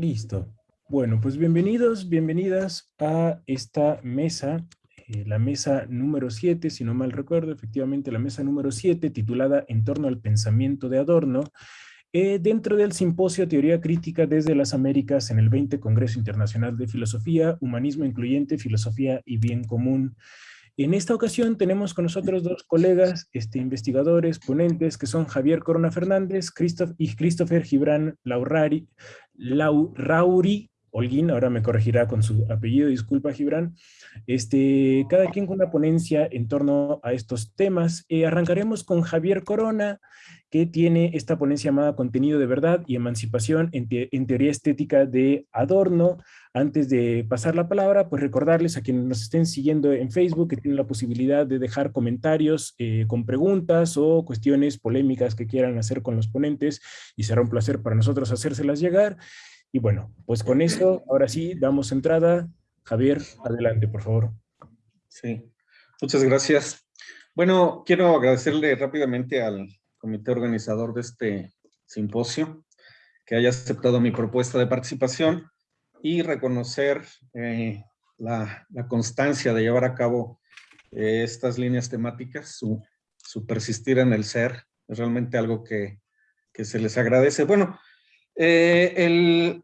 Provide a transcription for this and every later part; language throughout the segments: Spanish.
Listo. Bueno, pues bienvenidos, bienvenidas a esta mesa, eh, la mesa número 7, si no mal recuerdo, efectivamente la mesa número 7, titulada En torno al pensamiento de Adorno, eh, dentro del simposio Teoría Crítica desde las Américas en el 20 Congreso Internacional de Filosofía, Humanismo Incluyente, Filosofía y Bien Común. En esta ocasión tenemos con nosotros dos colegas, este, investigadores, ponentes, que son Javier Corona Fernández Christoph, y Christopher Gibran Laurari, Laurauri Holguín, ahora me corregirá con su apellido, disculpa Gibran, este, cada quien con una ponencia en torno a estos temas. Eh, arrancaremos con Javier Corona, que tiene esta ponencia llamada Contenido de Verdad y Emancipación en, Teoría Estética de Adorno. Antes de pasar la palabra, pues recordarles a quienes nos estén siguiendo en Facebook que tienen la posibilidad de dejar comentarios eh, con preguntas o cuestiones polémicas que quieran hacer con los ponentes y será un placer para nosotros hacérselas llegar. Y bueno, pues con eso, ahora sí, damos entrada. Javier, adelante, por favor. Sí, muchas gracias. Bueno, quiero agradecerle rápidamente al comité organizador de este simposio, que haya aceptado mi propuesta de participación y reconocer eh, la, constancia de llevar a cabo eh, estas líneas temáticas, su, persistir en el ser, es realmente algo que, se les agradece. Bueno, eh, el,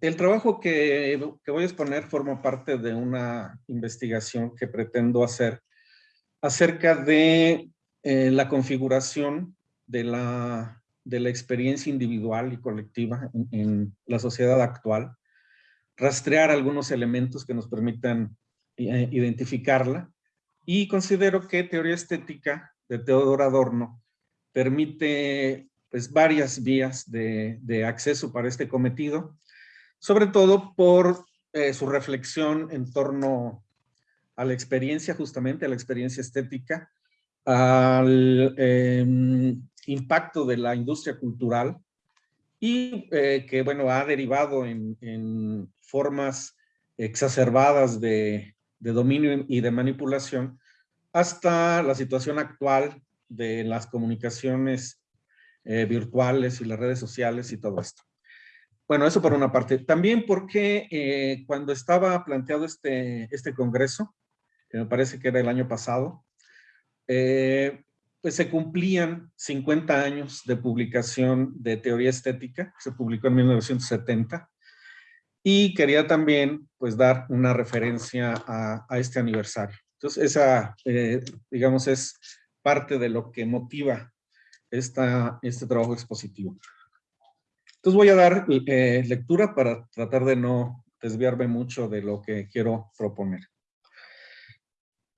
el, trabajo que, que, voy a exponer forma parte de una investigación que pretendo hacer acerca de eh, la configuración de la, de la experiencia individual y colectiva en, la sociedad actual, rastrear algunos elementos que nos permitan eh, identificarla y considero que teoría estética de Teodoro Adorno permite pues, varias vías de, de acceso para este cometido, sobre todo por eh, su reflexión en torno a la experiencia, justamente a la experiencia estética, al em, impacto de la industria cultural y eh, que, bueno, ha derivado en, formas exacerbadas de, dominio y de manipulación hasta la situación actual de las comunicaciones eh, virtuales y las redes sociales y todo esto. Bueno, eso por una parte. También porque eh, cuando estaba planteado este, este congreso, que me parece que era el año pasado, eh, pues se cumplían 50 años de publicación de teoría estética, se publicó en 1970, y quería también pues dar una referencia a, este aniversario. Entonces esa, eh, digamos, es parte de lo que motiva este trabajo expositivo. Entonces voy a dar eh, lectura para tratar de no desviarme mucho de lo que quiero proponer.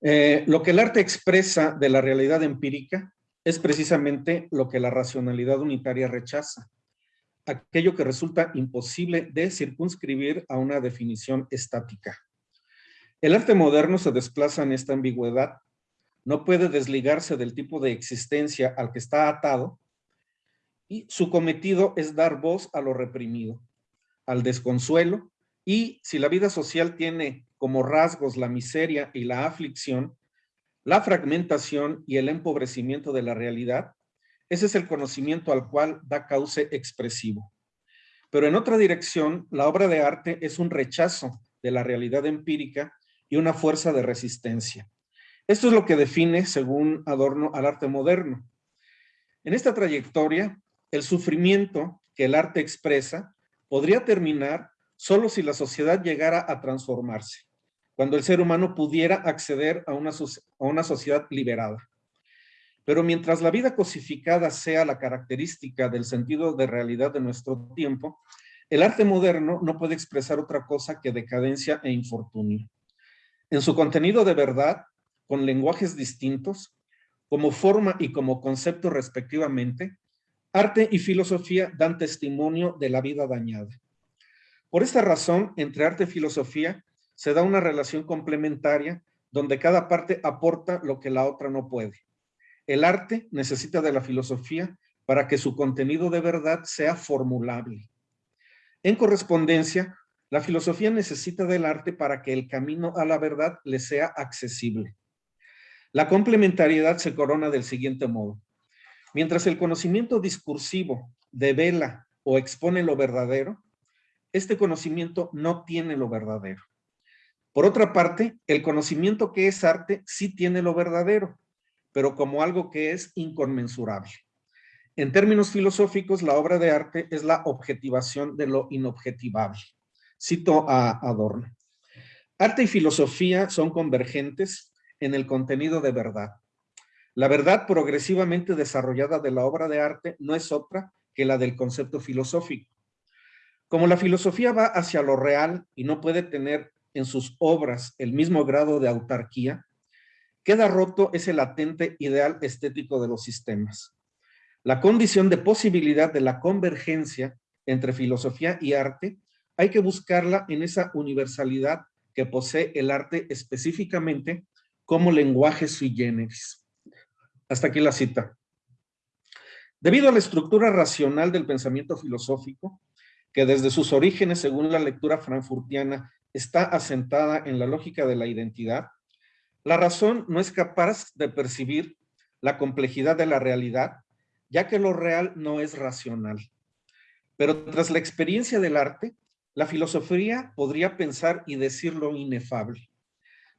Eh, lo que el arte expresa de la realidad empírica es precisamente lo que la racionalidad unitaria rechaza, aquello que resulta imposible de circunscribir a una definición estática. El arte moderno se desplaza en esta ambigüedad, no puede desligarse del tipo de existencia al que está atado y su cometido es dar voz a lo reprimido, al desconsuelo y si la vida social tiene como rasgos la miseria y la aflicción, la fragmentación y el empobrecimiento de la realidad, ese es el conocimiento al cual da cauce expresivo. Pero en otra dirección, la obra de arte es un rechazo de la realidad empírica y una fuerza de resistencia. Esto es lo que define, según Adorno, al arte moderno. En esta trayectoria, el sufrimiento que el arte expresa podría terminar solo si la sociedad llegara a transformarse cuando el ser humano pudiera acceder a una, a una sociedad liberada. Pero mientras la vida cosificada sea la característica del sentido de realidad de nuestro tiempo, el arte moderno no puede expresar otra cosa que decadencia e infortunio. En su contenido de verdad, con lenguajes distintos, como forma y como concepto respectivamente, arte y filosofía dan testimonio de la vida dañada. Por esta razón, entre arte y filosofía se da una relación complementaria donde cada parte aporta lo que la otra no puede. El arte necesita de la filosofía para que su contenido de verdad sea formulable. En correspondencia, la filosofía necesita del arte para que el camino a la verdad le sea accesible. La complementariedad se corona del siguiente modo. Mientras el conocimiento discursivo devela o expone lo verdadero, este conocimiento no tiene lo verdadero. Por otra parte, el conocimiento que es arte sí tiene lo verdadero, pero como algo que es inconmensurable. En términos filosóficos, la obra de arte es la objetivación de lo inobjetivable. Cito a Adorno. Arte y filosofía son convergentes en el contenido de verdad. La verdad progresivamente desarrollada de la obra de arte no es otra que la del concepto filosófico. Como la filosofía va hacia lo real y no puede tener en sus obras el mismo grado de autarquía, queda roto ese latente ideal estético de los sistemas. La condición de posibilidad de la convergencia entre filosofía y arte hay que buscarla en esa universalidad que posee el arte específicamente como lenguaje sui generis. Hasta aquí la cita. Debido a la estructura racional del pensamiento filosófico, que desde sus orígenes, según la lectura frankfurtiana, está asentada en la lógica de la identidad, la razón no es capaz de percibir la complejidad de la realidad, ya que lo real no es racional. Pero tras la experiencia del arte, la filosofía podría pensar y decir lo inefable.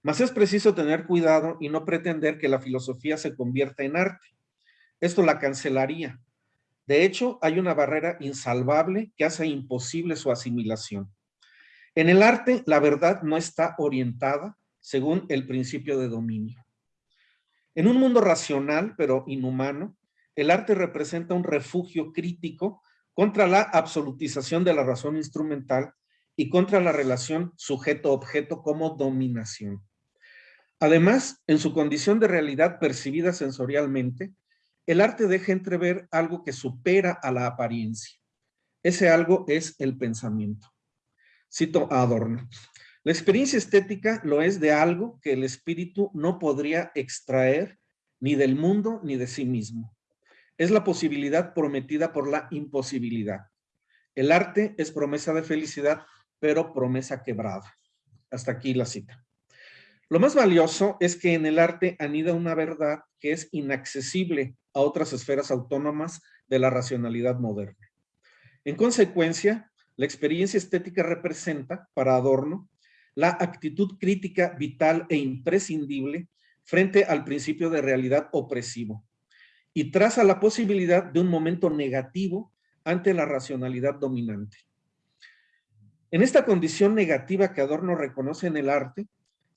Mas es preciso tener cuidado y no pretender que la filosofía se convierta en arte. Esto la cancelaría. De hecho, hay una barrera insalvable que hace imposible su asimilación. En el arte, la verdad no está orientada según el principio de dominio. En un mundo racional, pero inhumano, el arte representa un refugio crítico contra la absolutización de la razón instrumental y contra la relación sujeto-objeto como dominación. Además, en su condición de realidad percibida sensorialmente, el arte deja entrever algo que supera a la apariencia. Ese algo es el pensamiento. Cito a Adorno. La experiencia estética lo es de algo que el espíritu no podría extraer ni del mundo ni de sí mismo. Es la posibilidad prometida por la imposibilidad. El arte es promesa de felicidad, pero promesa quebrada. Hasta aquí la cita. Lo más valioso es que en el arte anida una verdad que es inaccesible a otras esferas autónomas de la racionalidad moderna. En consecuencia, la experiencia estética representa, para Adorno, la actitud crítica vital e imprescindible frente al principio de realidad opresivo y traza la posibilidad de un momento negativo ante la racionalidad dominante. En esta condición negativa que Adorno reconoce en el arte,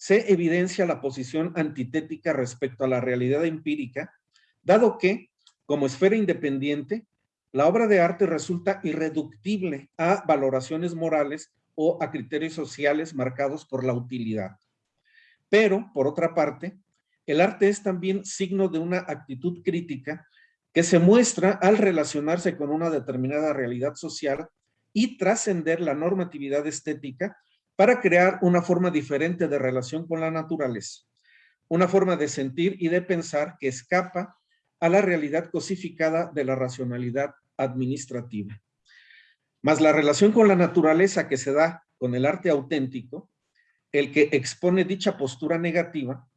se evidencia la posición antitética respecto a la realidad empírica, dado que, como esfera independiente, la obra de arte resulta irreductible a valoraciones morales o a criterios sociales marcados por la utilidad. Pero, por otra parte, el arte es también signo de una actitud crítica que se muestra al relacionarse con una determinada realidad social y trascender la normatividad estética para crear una forma diferente de relación con la naturaleza, una forma de sentir y de pensar que escapa a la realidad cosificada de la racionalidad administrativa. Más la relación con la naturaleza que se da con el arte auténtico, el que expone dicha postura negativa,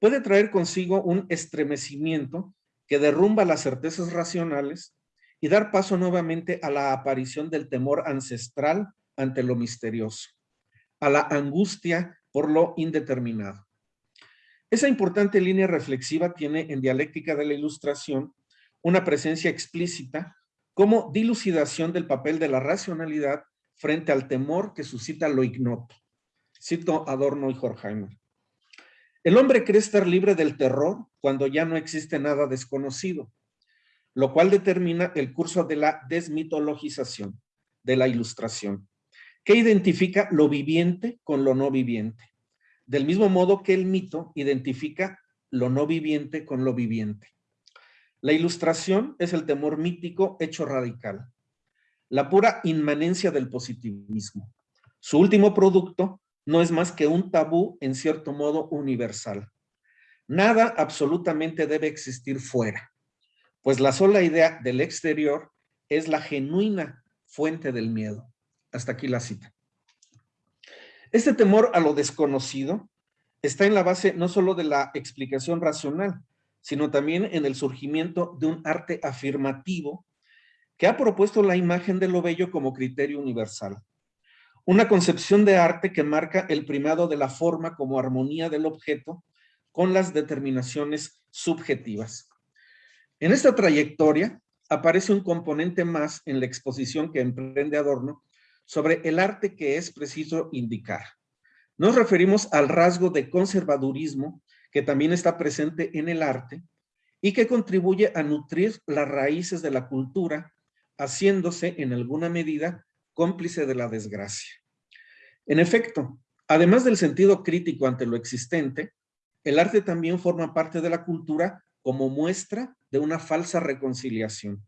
puede traer consigo un estremecimiento que derrumba las certezas racionales y dar paso nuevamente a la aparición del temor ancestral ante lo misterioso, a la angustia por lo indeterminado. Esa importante línea reflexiva tiene en dialéctica de la ilustración una presencia explícita como dilucidación del papel de la racionalidad frente al temor que suscita lo ignoto. Cito Adorno y Horkheimer. El hombre cree estar libre del terror cuando ya no existe nada desconocido, lo cual determina el curso de la desmitologización, de la ilustración, que identifica lo viviente con lo no viviente, del mismo modo que el mito identifica lo no viviente con lo viviente. La ilustración es el temor mítico hecho radical, la pura inmanencia del positivismo. Su último producto no es más que un tabú en cierto modo universal. Nada absolutamente debe existir fuera. pues la sola idea del exterior es la genuina fuente del miedo. Hasta aquí la cita. Este temor a lo desconocido está en la base no solo de la explicación racional, sino también en el surgimiento de un arte afirmativo que ha propuesto la imagen de lo bello como criterio universal. Una concepción de arte que marca el primado de la forma como armonía del objeto con las determinaciones subjetivas. En esta trayectoria aparece un componente más en la exposición que emprende Adorno sobre el arte que es preciso indicar. Nos referimos al rasgo de conservadurismo que también está presente en el arte y que contribuye a nutrir las raíces de la cultura, haciéndose en alguna medida cómplice de la desgracia. En efecto, además del sentido crítico ante lo existente, el arte también forma parte de la cultura como muestra de una falsa reconciliación.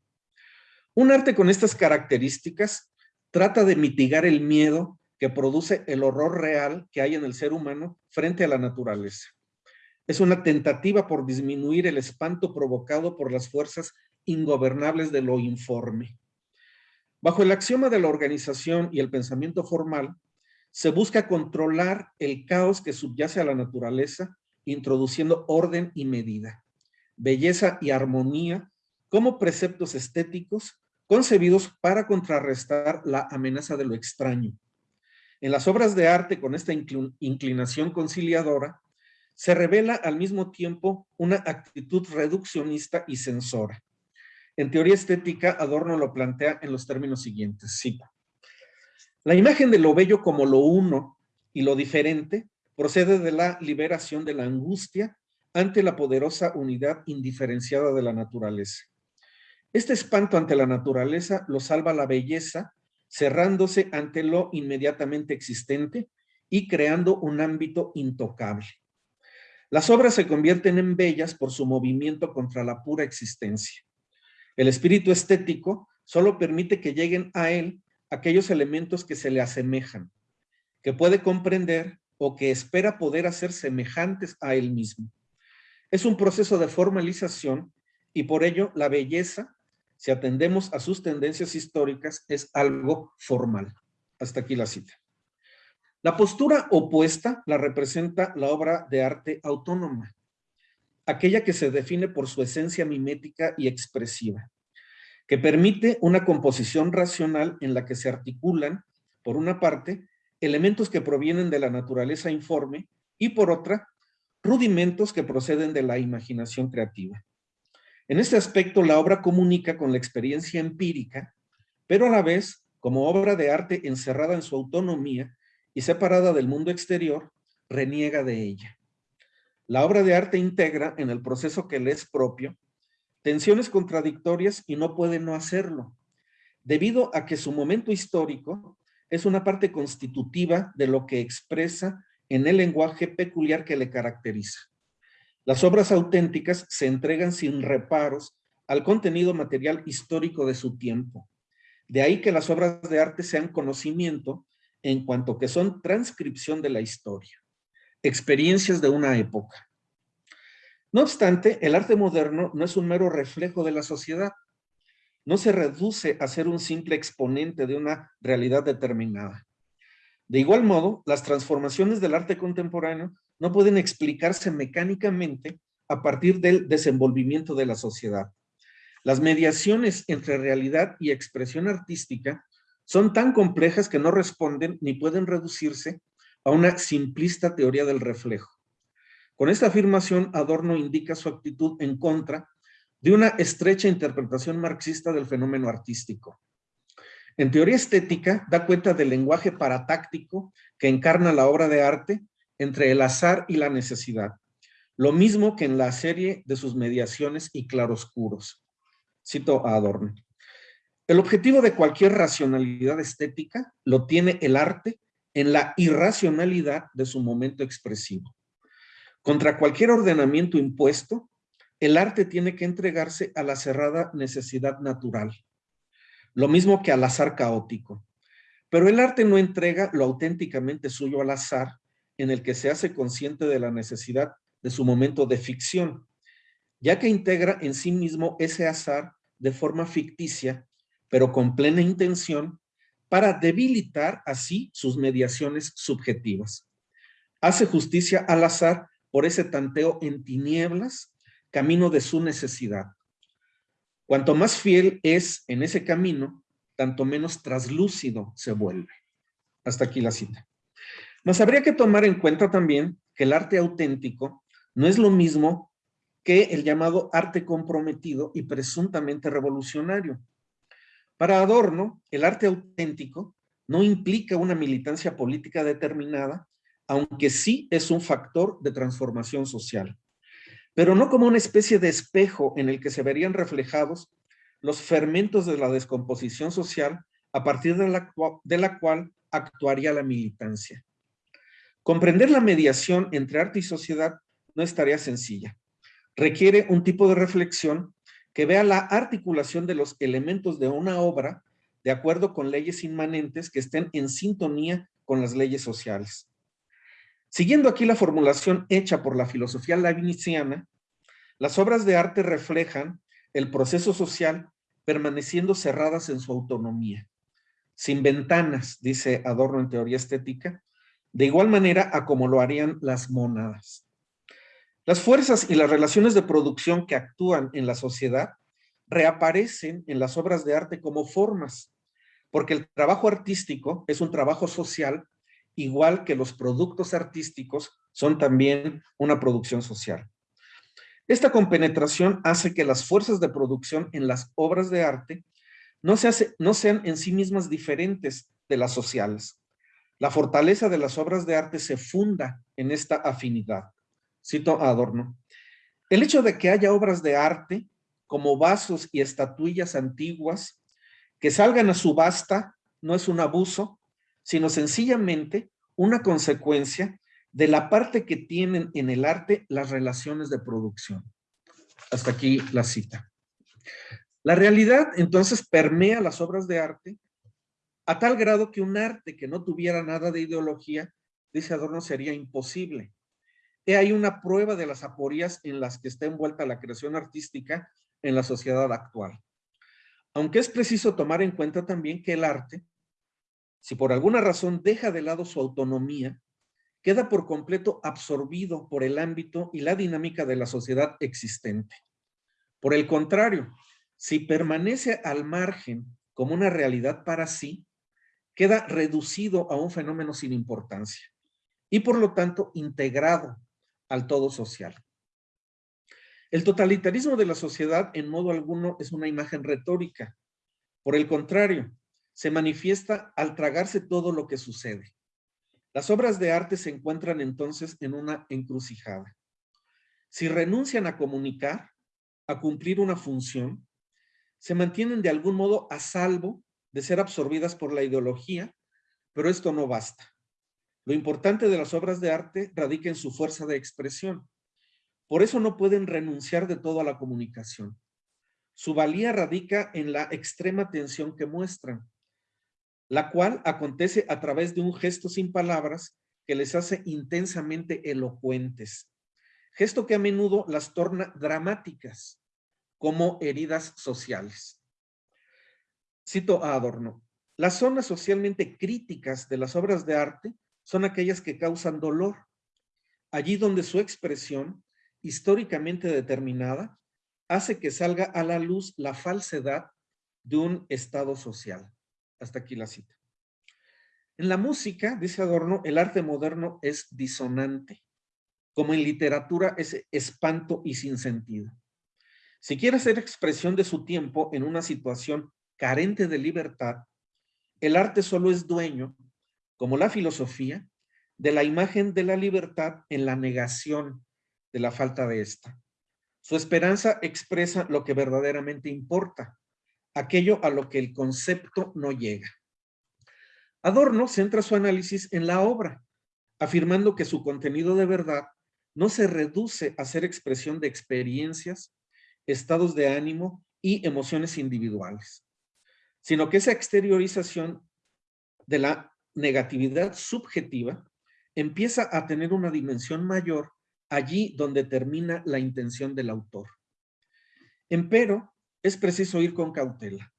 Un arte con estas características trata de mitigar el miedo que produce el horror real que hay en el ser humano frente a la naturaleza. Es una tentativa por disminuir el espanto provocado por las fuerzas ingobernables de lo informe. Bajo el axioma de la organización y el pensamiento formal, se busca controlar el caos que subyace a la naturaleza, introduciendo orden y medida, belleza y armonía como preceptos estéticos concebidos para contrarrestar la amenaza de lo extraño, en las obras de arte con esta inclinación conciliadora, se revela al mismo tiempo una actitud reduccionista y censora. En teoría estética, Adorno lo plantea en los términos siguientes, cito. La imagen de lo bello como lo uno y lo diferente procede de la liberación de la angustia ante la poderosa unidad indiferenciada de la naturaleza. Este espanto ante la naturaleza lo salva la belleza cerrándose ante lo inmediatamente existente y creando un ámbito intocable. Las obras se convierten en bellas por su movimiento contra la pura existencia. El espíritu estético solo permite que lleguen a él aquellos elementos que se le asemejan, que puede comprender o que espera poder hacer semejantes a él mismo. Es un proceso de formalización y por ello la belleza si atendemos a sus tendencias históricas, es algo formal. Hasta aquí la cita. La postura opuesta la representa la obra de arte autónoma, aquella que se define por su esencia mimética y expresiva, que permite una composición racional en la que se articulan, por una parte, elementos que provienen de la naturaleza informe y por otra, rudimentos que proceden de la imaginación creativa. En este aspecto, la obra comunica con la experiencia empírica, pero a la vez, como obra de arte encerrada en su autonomía y separada del mundo exterior, reniega de ella. La obra de arte integra en el proceso que le es propio tensiones contradictorias y no puede no hacerlo, debido a que su momento histórico es una parte constitutiva de lo que expresa en el lenguaje peculiar que le caracteriza. Las obras auténticas se entregan sin reparos al contenido material histórico de su tiempo. De ahí que las obras de arte sean conocimiento en cuanto que son transcripción de la historia, experiencias de una época. No obstante, el arte moderno no es un mero reflejo de la sociedad. No se reduce a ser un simple exponente de una realidad determinada. De igual modo, las transformaciones del arte contemporáneo no pueden explicarse mecánicamente a partir del desenvolvimiento de la sociedad. Las mediaciones entre realidad y expresión artística son tan complejas que no responden ni pueden reducirse a una simplista teoría del reflejo. Con esta afirmación, Adorno indica su actitud en contra de una estrecha interpretación marxista del fenómeno artístico. En teoría estética, da cuenta del lenguaje paratáctico que encarna la obra de arte entre el azar y la necesidad, lo mismo que en la serie de sus mediaciones y claroscuros. Cito a Adorno. El objetivo de cualquier racionalidad estética lo tiene el arte en la irracionalidad de su momento expresivo. Contra cualquier ordenamiento impuesto, el arte tiene que entregarse a la cerrada necesidad natural, lo mismo que al azar caótico. Pero el arte no entrega lo auténticamente suyo al azar, en el que se hace consciente de la necesidad de su momento de ficción. ya que integra en sí mismo ese azar de forma ficticia, pero con plena intención, para debilitar así sus mediaciones subjetivas. Hace justicia al azar por ese tanteo en tinieblas, camino de su necesidad. Cuanto más fiel es en ese camino, tanto menos traslúcido se vuelve. Hasta aquí la cita. Nos habría que tomar en cuenta también que el arte auténtico no es lo mismo que el llamado arte comprometido y presuntamente revolucionario. Para Adorno, el arte auténtico no implica una militancia política determinada, aunque sí es un factor de transformación social, pero no como una especie de espejo en el que se verían reflejados los fermentos de la descomposición social a partir de la, de la cual actuaría la militancia. Comprender la mediación entre arte y sociedad no es tarea sencilla. Requiere un tipo de reflexión que vea la articulación de los elementos de una obra de acuerdo con leyes inmanentes que estén en sintonía con las leyes sociales. Siguiendo aquí la formulación hecha por la filosofía leibniziana, las obras de arte reflejan el proceso social permaneciendo cerradas en su autonomía, sin ventanas, dice Adorno en teoría estética, de igual manera a como lo harían las mónadas. Las fuerzas y las relaciones de producción que actúan en la sociedad reaparecen en las obras de arte como formas, porque el trabajo artístico es un trabajo social, igual que los productos artísticos son también una producción social. Esta compenetración hace que las fuerzas de producción en las obras de arte no, no sean en sí mismas diferentes de las sociales, la fortaleza de las obras de arte se funda en esta afinidad. Cito Adorno. El hecho de que haya obras de arte como vasos y estatuillas antiguas que salgan a subasta no es un abuso, sino sencillamente una consecuencia de la parte que tienen en el arte las relaciones de producción. Hasta aquí la cita. La realidad entonces permea las obras de arte a tal grado que un arte que no tuviera nada de ideología, dice Adorno, sería imposible. He ahí una prueba de las aporías en las que está envuelta la creación artística en la sociedad actual. Aunque es preciso tomar en cuenta también que el arte, si por alguna razón deja de lado su autonomía, queda por completo absorbido por el ámbito y la dinámica de la sociedad existente. Por el contrario, si permanece al margen como una realidad para sí, queda reducido a un fenómeno sin importancia y por lo tanto integrado al todo social. El totalitarismo de la sociedad en modo alguno es una imagen retórica. Por el contrario, se manifiesta al tragarse todo lo que sucede. Las obras de arte se encuentran entonces en una encrucijada. Si renuncian a comunicar, a cumplir una función, se mantienen de algún modo a salvo de ser absorbidas por la ideología, pero esto no basta. Lo importante de las obras de arte radica en su fuerza de expresión. Por eso no pueden renunciar de todo a la comunicación. Su valía radica en la extrema tensión que muestran, la cual acontece a través de un gesto sin palabras que les hace intensamente elocuentes. Gesto que a menudo las torna dramáticas, como heridas sociales. Cito a Adorno. Las zonas socialmente críticas de las obras de arte son aquellas que causan dolor. Allí donde su expresión, históricamente determinada, hace que salga a la luz la falsedad de un estado social. Hasta aquí la cita. En la música, dice Adorno, el arte moderno es disonante. Como en literatura es espanto y sin sentido. Si quiere hacer expresión de su tiempo en una situación carente de libertad, el arte solo es dueño, como la filosofía, de la imagen de la libertad en la negación de la falta de esta. Su esperanza expresa lo que verdaderamente importa, aquello a lo que el concepto no llega. Adorno centra su análisis en la obra, afirmando que su contenido de verdad no se reduce a ser expresión de experiencias, estados de ánimo y emociones individuales sino que esa exteriorización de la negatividad subjetiva empieza a tener una dimensión mayor allí donde termina la intención del autor. Empero, es preciso ir con cautela.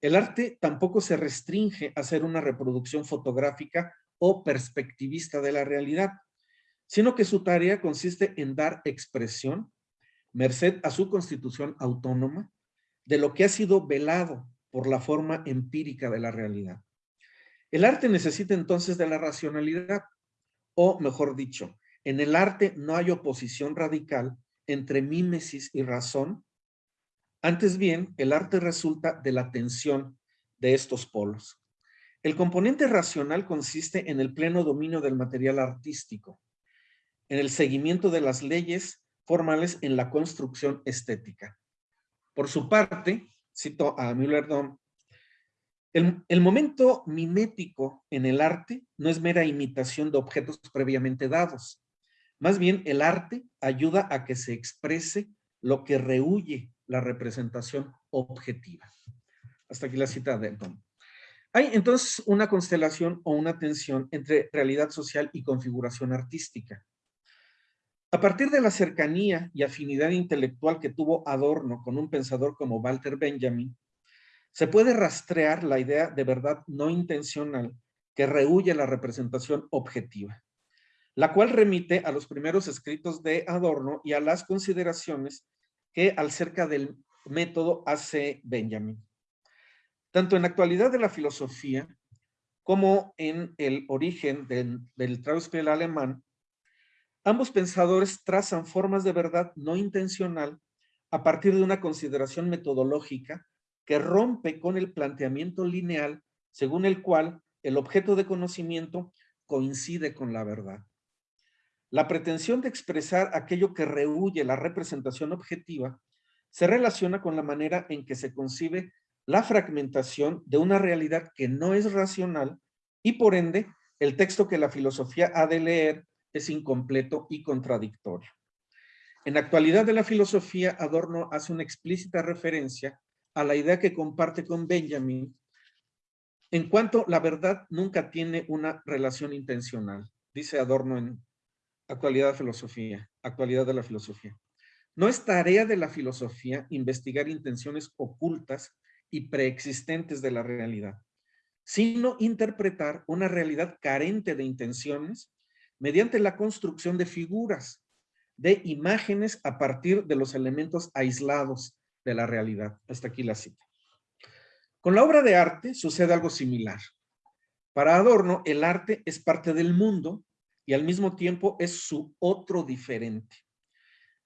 El arte tampoco se restringe a ser una reproducción fotográfica o perspectivista de la realidad, sino que su tarea consiste en dar expresión, merced a su constitución autónoma, de lo que ha sido velado por la forma empírica de la realidad. El arte necesita entonces de la racionalidad, o mejor dicho, en el arte no hay oposición radical entre mímesis y razón, antes bien, el arte resulta de la tensión de estos polos. El componente racional consiste en el pleno dominio del material artístico, en el seguimiento de las leyes formales en la construcción estética. Por su parte, cito a Müller-Dom, el, momento mimético en el arte no es mera imitación de objetos previamente dados. Más bien, el arte ayuda a que se exprese lo que rehuye la representación objetiva. Hasta aquí la cita de Dom. Hay entonces una constelación o una tensión entre realidad social y configuración artística. A partir de la cercanía y afinidad intelectual que tuvo Adorno con un pensador como Walter Benjamin, se puede rastrear la idea de verdad no intencional que rehuye la representación objetiva, la cual remite a los primeros escritos de Adorno y a las consideraciones que acerca del método hace Benjamin. Tanto en la actualidad de la filosofía como en el origen del, del Trauspiel alemán, Ambos pensadores trazan formas de verdad no intencional a partir de una consideración metodológica que rompe con el planteamiento lineal según el cual el objeto de conocimiento coincide con la verdad. La pretensión de expresar aquello que rehuye la representación objetiva se relaciona con la manera en que se concibe la fragmentación de una realidad que no es racional y por ende el texto que la filosofía ha de leer es incompleto y contradictorio. En la actualidad de la filosofía, Adorno hace una explícita referencia a la idea que comparte con Benjamin en cuanto la verdad nunca tiene una relación intencional, dice Adorno en Actualidad Filosofía, Actualidad de la Filosofía. No es tarea de la filosofía investigar intenciones ocultas y preexistentes de la realidad, sino interpretar una realidad carente de intenciones mediante la construcción de figuras, de imágenes a partir de los elementos aislados de la realidad. Hasta aquí la cita. Con la obra de arte sucede algo similar. Para Adorno, el arte es parte del mundo y al mismo tiempo es su otro diferente.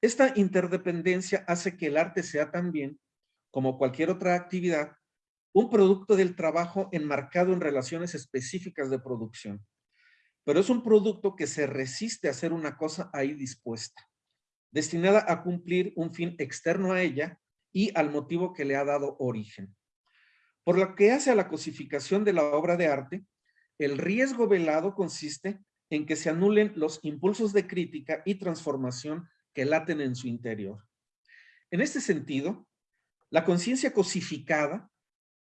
Esta interdependencia hace que el arte sea también, como cualquier otra actividad, un producto del trabajo enmarcado en relaciones específicas de producción pero es un producto que se resiste a hacer una cosa ahí dispuesta, destinada a cumplir un fin externo a ella y al motivo que le ha dado origen. Por lo que hace a la cosificación de la obra de arte, el riesgo velado consiste en que se anulen los impulsos de crítica y transformación que laten en su interior. En este sentido, la conciencia cosificada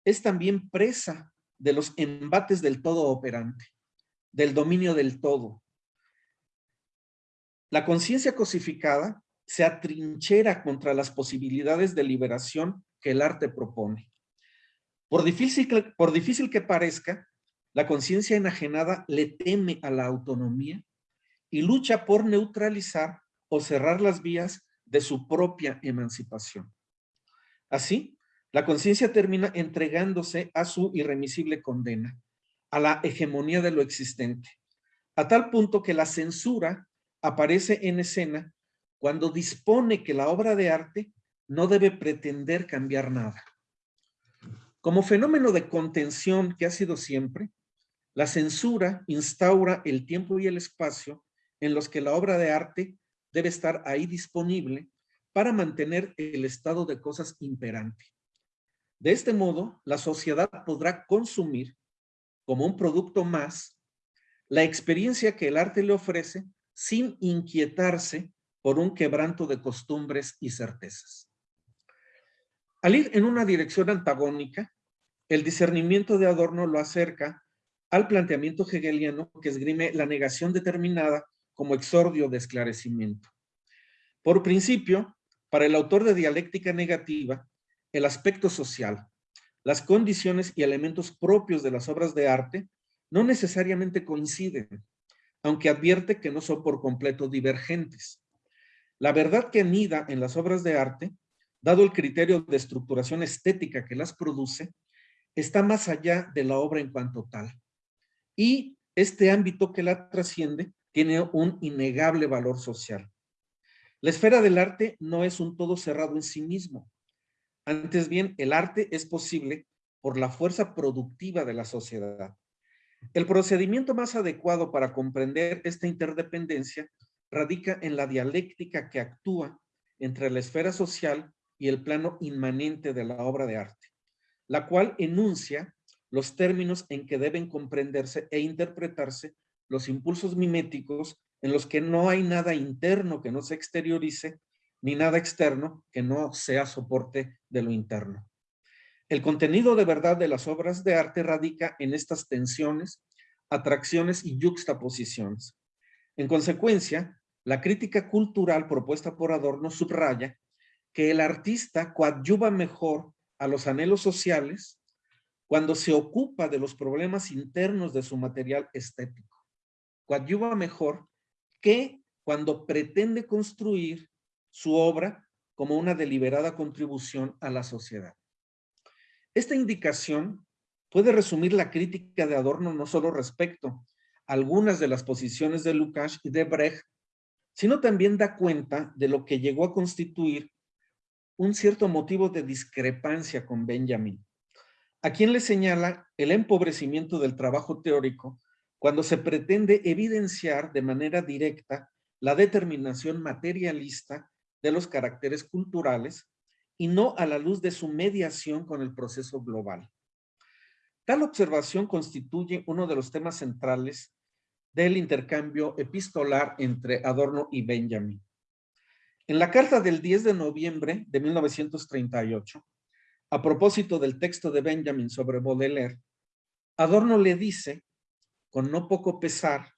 es también presa de los embates del todo operante del dominio del todo. La conciencia cosificada se atrinchera contra las posibilidades de liberación que el arte propone. Por difícil, por difícil que parezca, la conciencia enajenada le teme a la autonomía y lucha por neutralizar o cerrar las vías de su propia emancipación. Así, la conciencia termina entregándose a su irremisible condena a la hegemonía de lo existente, a tal punto que la censura aparece en escena cuando dispone que la obra de arte no debe pretender cambiar nada. Como fenómeno de contención que ha sido siempre, la censura instaura el tiempo y el espacio en los que la obra de arte debe estar ahí disponible para mantener el estado de cosas imperante. De este modo, la sociedad podrá consumir como un producto más la experiencia que el arte le ofrece sin inquietarse por un quebranto de costumbres y certezas. Al ir en una dirección antagónica, el discernimiento de Adorno lo acerca al planteamiento hegeliano que esgrime la negación determinada como exordio de esclarecimiento. Por principio, para el autor de dialéctica negativa, el aspecto social, las condiciones y elementos propios de las obras de arte no necesariamente coinciden, aunque advierte que no son por completo divergentes. La verdad que anida en las obras de arte, dado el criterio de estructuración estética que las produce, está más allá de la obra en cuanto tal. Y este ámbito que la trasciende tiene un innegable valor social. La esfera del arte no es un todo cerrado en sí mismo. Antes bien, el arte es posible por la fuerza productiva de la sociedad. El procedimiento más adecuado para comprender esta interdependencia radica en la dialéctica que actúa entre la esfera social y el plano inmanente de la obra de arte, la cual enuncia los términos en que deben comprenderse e interpretarse los impulsos miméticos en los que no hay nada interno que no se exteriorice, ni nada externo que no sea soporte de lo interno. El contenido de verdad de las obras de arte radica en estas tensiones, atracciones y yuxtaposiciones. En consecuencia, la crítica cultural propuesta por Adorno subraya que el artista coadyuva mejor a los anhelos sociales cuando se ocupa de los problemas internos de su material estético. Coadyuva mejor que cuando pretende construir su obra como una deliberada contribución a la sociedad. Esta indicación puede resumir la crítica de Adorno no solo respecto a algunas de las posiciones de Lukács y de Brecht, sino también da cuenta de lo que llegó a constituir un cierto motivo de discrepancia con Benjamin, a quien le señala el empobrecimiento del trabajo teórico cuando se pretende evidenciar de manera directa la determinación materialista de los caracteres culturales y no a la luz de su mediación con el proceso global. Tal observación constituye uno de los temas centrales del intercambio epistolar entre Adorno y Benjamin. En la carta del 10 de noviembre de 1938, a propósito del texto de Benjamin sobre Baudelaire, Adorno le dice con no poco pesar,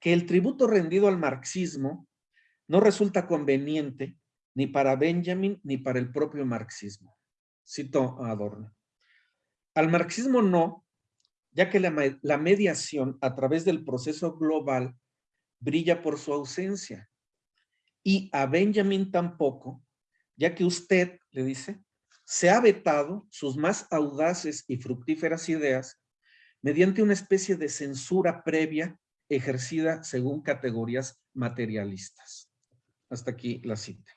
que el tributo rendido al marxismo no resulta conveniente ni para Benjamin ni para el propio marxismo. Cito a Adorno. Al marxismo no, ya que la, la mediación a través del proceso global brilla por su ausencia. Y a Benjamin tampoco, ya que usted, le dice, se ha vetado sus más audaces y fructíferas ideas mediante una especie de censura previa ejercida según categorías materialistas. Hasta aquí la cita.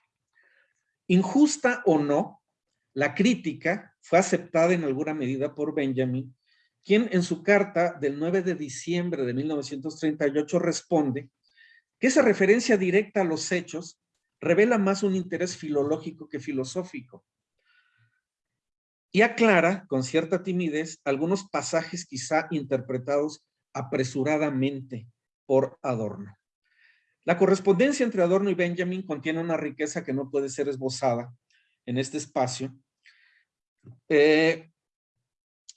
Injusta o no, la crítica fue aceptada en alguna medida por Benjamin, quien en su carta del 9 de diciembre de 1938 responde que esa referencia directa a los hechos revela más un interés filológico que filosófico, y aclara con cierta timidez algunos pasajes quizá interpretados apresuradamente por Adorno. La correspondencia entre Adorno y Benjamin contiene una riqueza que no puede ser esbozada en este espacio. Eh,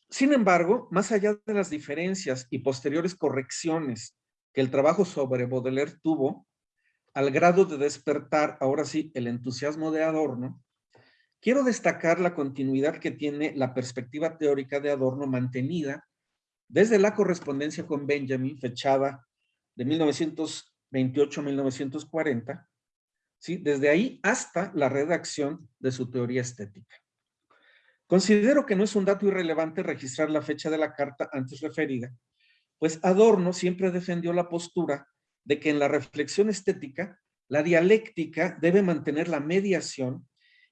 sin embargo, más allá de las diferencias y posteriores correcciones que el trabajo sobre Baudelaire tuvo, al grado de despertar, ahora sí, el entusiasmo de Adorno, Quiero destacar la continuidad que tiene la perspectiva teórica de Adorno mantenida desde la correspondencia con Benjamin, fechada de 1928-1940, ¿sí? desde ahí hasta la redacción de su teoría estética. Considero que no es un dato irrelevante registrar la fecha de la carta antes referida, pues Adorno siempre defendió la postura de que en la reflexión estética, la dialéctica debe mantener la mediación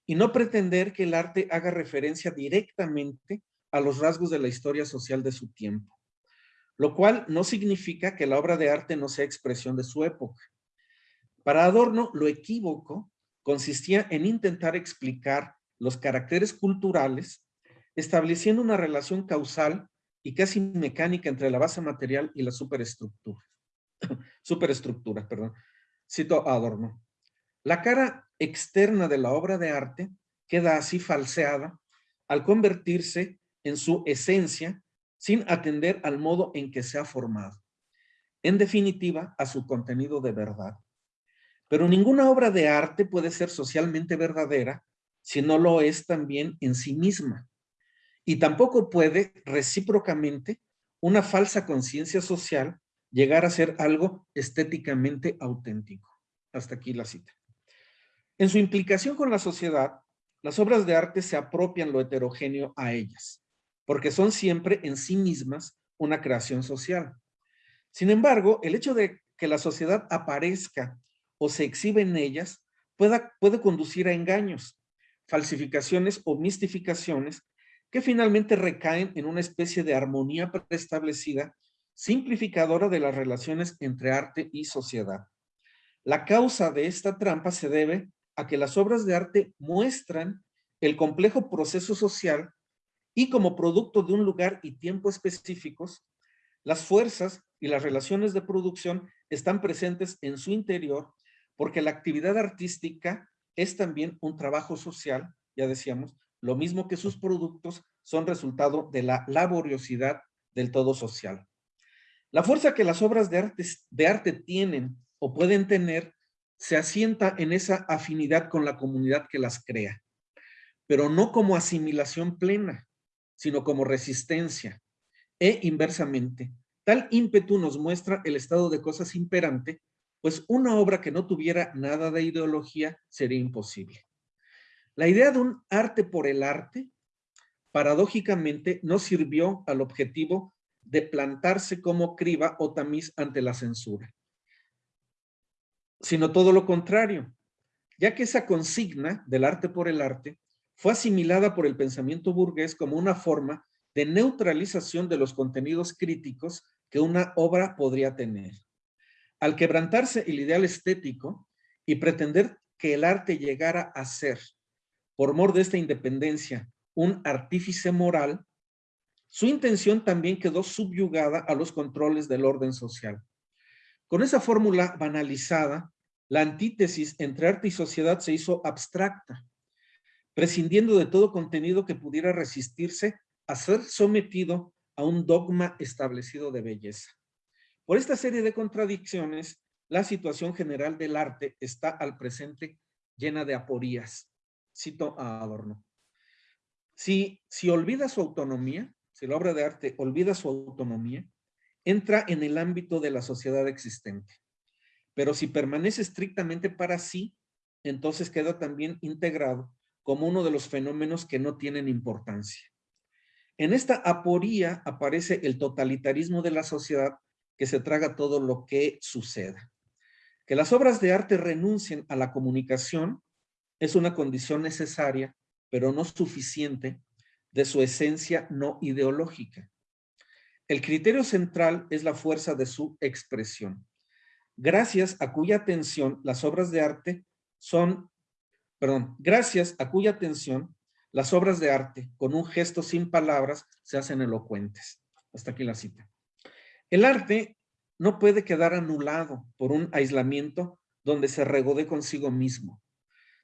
y no pretender que el arte haga referencia directamente a los rasgos de la historia social de su tiempo, lo cual no significa que la obra de arte no sea expresión de su época. Para Adorno, lo equívoco consistía en intentar explicar los caracteres culturales, estableciendo una relación causal y casi mecánica entre la base material y la superestructura. superestructura, perdón. Cito Adorno. La cara externa de la obra de arte queda así falseada al convertirse en su esencia sin atender al modo en que se ha formado. En definitiva, a su contenido de verdad. Pero ninguna obra de arte puede ser socialmente verdadera si no lo es también en sí misma. Y tampoco puede recíprocamente una falsa conciencia social llegar a ser algo estéticamente auténtico. Hasta aquí la cita. En su implicación con la sociedad, las obras de arte se apropian lo heterogéneo a ellas, porque son siempre en sí mismas una creación social. Sin embargo, el hecho de que la sociedad aparezca o se exhibe en ellas puede conducir a engaños, falsificaciones o mistificaciones que finalmente recaen en una especie de armonía preestablecida, simplificadora de las relaciones entre arte y sociedad. La causa de esta trampa se debe a que las obras de arte muestran el complejo proceso social y como producto de un lugar y tiempo específicos, las fuerzas y las relaciones de producción están presentes en su interior porque la actividad artística es también un trabajo social, ya decíamos, lo mismo que sus productos son resultado de la laboriosidad del todo social. La fuerza que las obras de arte, de arte tienen o pueden tener se asienta en esa afinidad con la comunidad que las crea, pero no como asimilación plena, sino como resistencia. E inversamente, tal ímpetu nos muestra el estado de cosas imperante pues una obra que no tuviera nada de ideología sería imposible. La idea de un arte por el arte, paradójicamente, no sirvió al objetivo de plantarse como criba o tamiz ante la censura, sino todo lo contrario, ya que esa consigna del arte por el arte fue asimilada por el pensamiento burgués como una forma de neutralización de los contenidos críticos que una obra podría tener. Al quebrantarse el ideal estético y pretender que el arte llegara a ser, por mor de esta independencia, un artífice moral, su intención también quedó subyugada a los controles del orden social. Con esa fórmula banalizada, la antítesis entre arte y sociedad se hizo abstracta, prescindiendo de todo contenido que pudiera resistirse a ser sometido a un dogma establecido de belleza. Por esta serie de contradicciones, la situación general del arte está al presente llena de aporías. Cito a Adorno. Si, si olvida su autonomía, si la obra de arte olvida su autonomía, entra en el ámbito de la sociedad existente. Pero si permanece estrictamente para sí, entonces queda también integrado como uno de los fenómenos que no tienen importancia. En esta aporía aparece el totalitarismo de la sociedad que se traga todo lo que suceda. Que las obras de arte renuncien a la comunicación es una condición necesaria, pero no suficiente, de su esencia no ideológica. El criterio central es la fuerza de su expresión, gracias a cuya atención las obras de arte son, perdón, gracias a cuya atención las obras de arte, con un gesto sin palabras, se hacen elocuentes. Hasta aquí la cita. El arte no puede quedar anulado por un aislamiento donde se regode consigo mismo,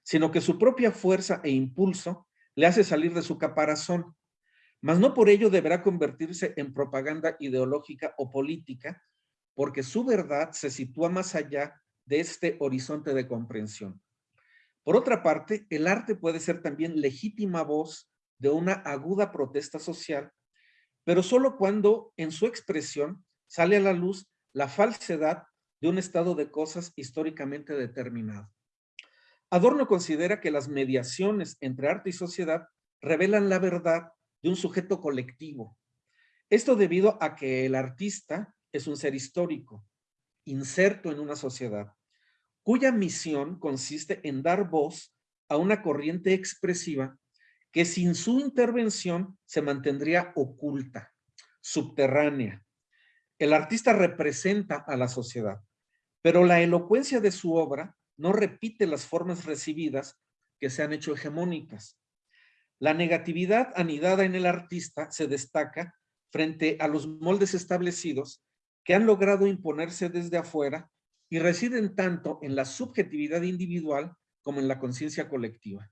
sino que su propia fuerza e impulso le hace salir de su caparazón, mas no por ello deberá convertirse en propaganda ideológica o política, porque su verdad se sitúa más allá de este horizonte de comprensión. Por otra parte, el arte puede ser también legítima voz de una aguda protesta social, pero solo cuando en su expresión sale a la luz la falsedad de un estado de cosas históricamente determinado. Adorno considera que las mediaciones entre arte y sociedad revelan la verdad de un sujeto colectivo. Esto debido a que el artista es un ser histórico, inserto en una sociedad, cuya misión consiste en dar voz a una corriente expresiva que sin su intervención se mantendría oculta, subterránea, el artista representa a la sociedad, pero la elocuencia de su obra no repite las formas recibidas que se han hecho hegemónicas. La negatividad anidada en el artista se destaca frente a los moldes establecidos que han logrado imponerse desde afuera y residen tanto en la subjetividad individual como en la conciencia colectiva.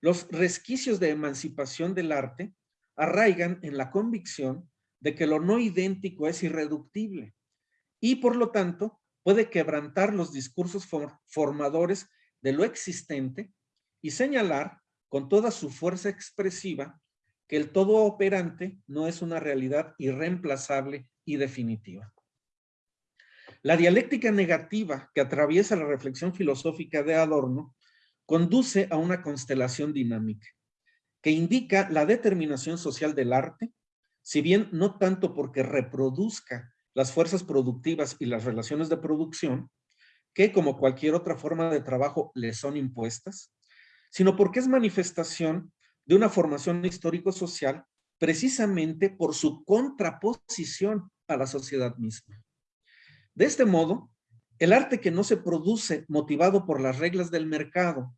Los resquicios de emancipación del arte arraigan en la convicción de que lo no idéntico es irreductible y por lo tanto puede quebrantar los discursos formadores de lo existente y señalar con toda su fuerza expresiva que el todo operante no es una realidad irreemplazable y definitiva. La dialéctica negativa que atraviesa la reflexión filosófica de Adorno conduce a una constelación dinámica que indica la determinación social del arte, si bien no tanto porque reproduzca las fuerzas productivas y las relaciones de producción, que como cualquier otra forma de trabajo le son impuestas, sino porque es manifestación de una formación histórico-social precisamente por su contraposición a la sociedad misma. De este modo, el arte que no se produce motivado por las reglas del mercado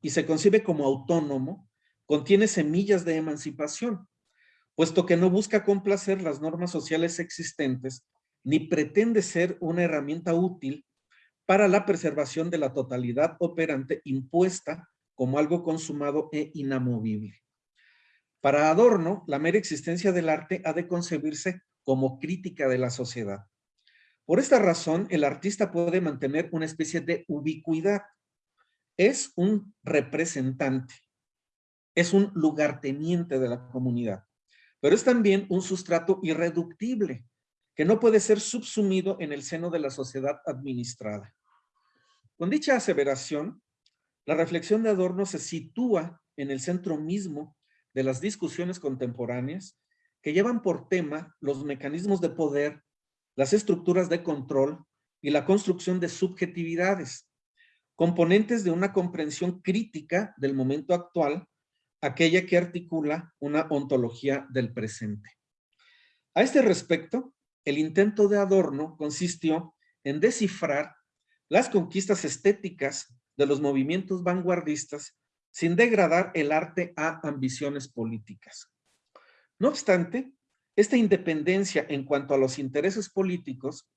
y se concibe como autónomo, contiene semillas de emancipación, puesto que no busca complacer las normas sociales existentes ni pretende ser una herramienta útil para la preservación de la totalidad operante impuesta como algo consumado e inamovible. Para Adorno, la mera existencia del arte ha de concebirse como crítica de la sociedad. Por esta razón, el artista puede mantener una especie de ubicuidad. Es un representante, es un lugarteniente de la comunidad, pero es también un sustrato irreductible que no puede ser subsumido en el seno de la sociedad administrada. Con dicha aseveración, la reflexión de Adorno se sitúa en el centro mismo de las discusiones contemporáneas que llevan por tema los mecanismos de poder, las estructuras de control y la construcción de subjetividades, componentes de una comprensión crítica del momento actual, aquella que articula una ontología del presente. A este respecto, el intento de Adorno consistió en descifrar las conquistas estéticas de los movimientos vanguardistas sin degradar el arte a ambiciones políticas. No obstante, esta independencia en cuanto a los intereses políticos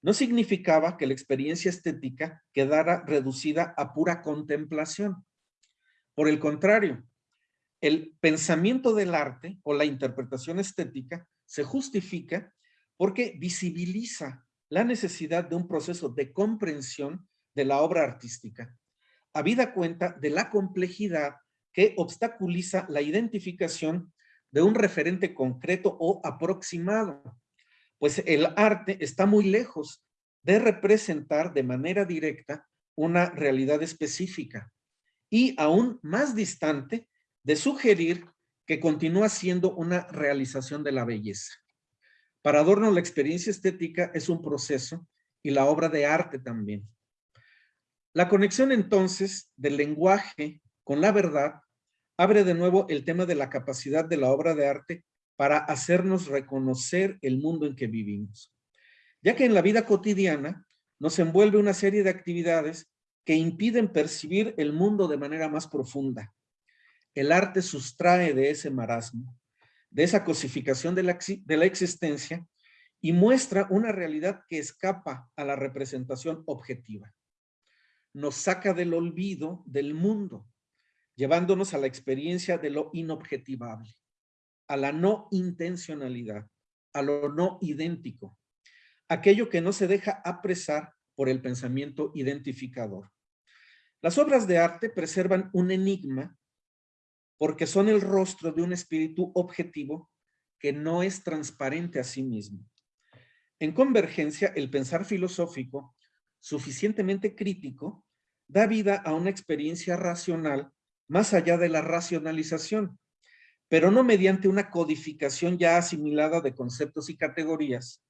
no significaba que la experiencia estética quedara reducida a pura contemplación. Por el contrario, el pensamiento del arte o la interpretación estética se justifica porque visibiliza la necesidad de un proceso de comprensión de la obra artística, habida cuenta de la complejidad que obstaculiza la identificación de un referente concreto o aproximado, pues el arte está muy lejos de representar de manera directa una realidad específica y aún más distante de sugerir que continúa siendo una realización de la belleza. Para Adorno la experiencia estética es un proceso y la obra de arte también. La conexión entonces del lenguaje con la verdad abre de nuevo el tema de la capacidad de la obra de arte para hacernos reconocer el mundo en que vivimos. Ya que en la vida cotidiana nos envuelve una serie de actividades que impiden percibir el mundo de manera más profunda. El arte sustrae de ese marasmo de esa cosificación de la, de la existencia y muestra una realidad que escapa a la representación objetiva. Nos saca del olvido del mundo, llevándonos a la experiencia de lo inobjetivable, a la no intencionalidad, a lo no idéntico, aquello que no se deja apresar por el pensamiento identificador. Las obras de arte preservan un enigma porque son el rostro de un espíritu objetivo que no es transparente a sí mismo. En convergencia, el pensar filosófico, suficientemente crítico, da vida a una experiencia racional más allá de la racionalización, pero no mediante una codificación ya asimilada de conceptos y categorías,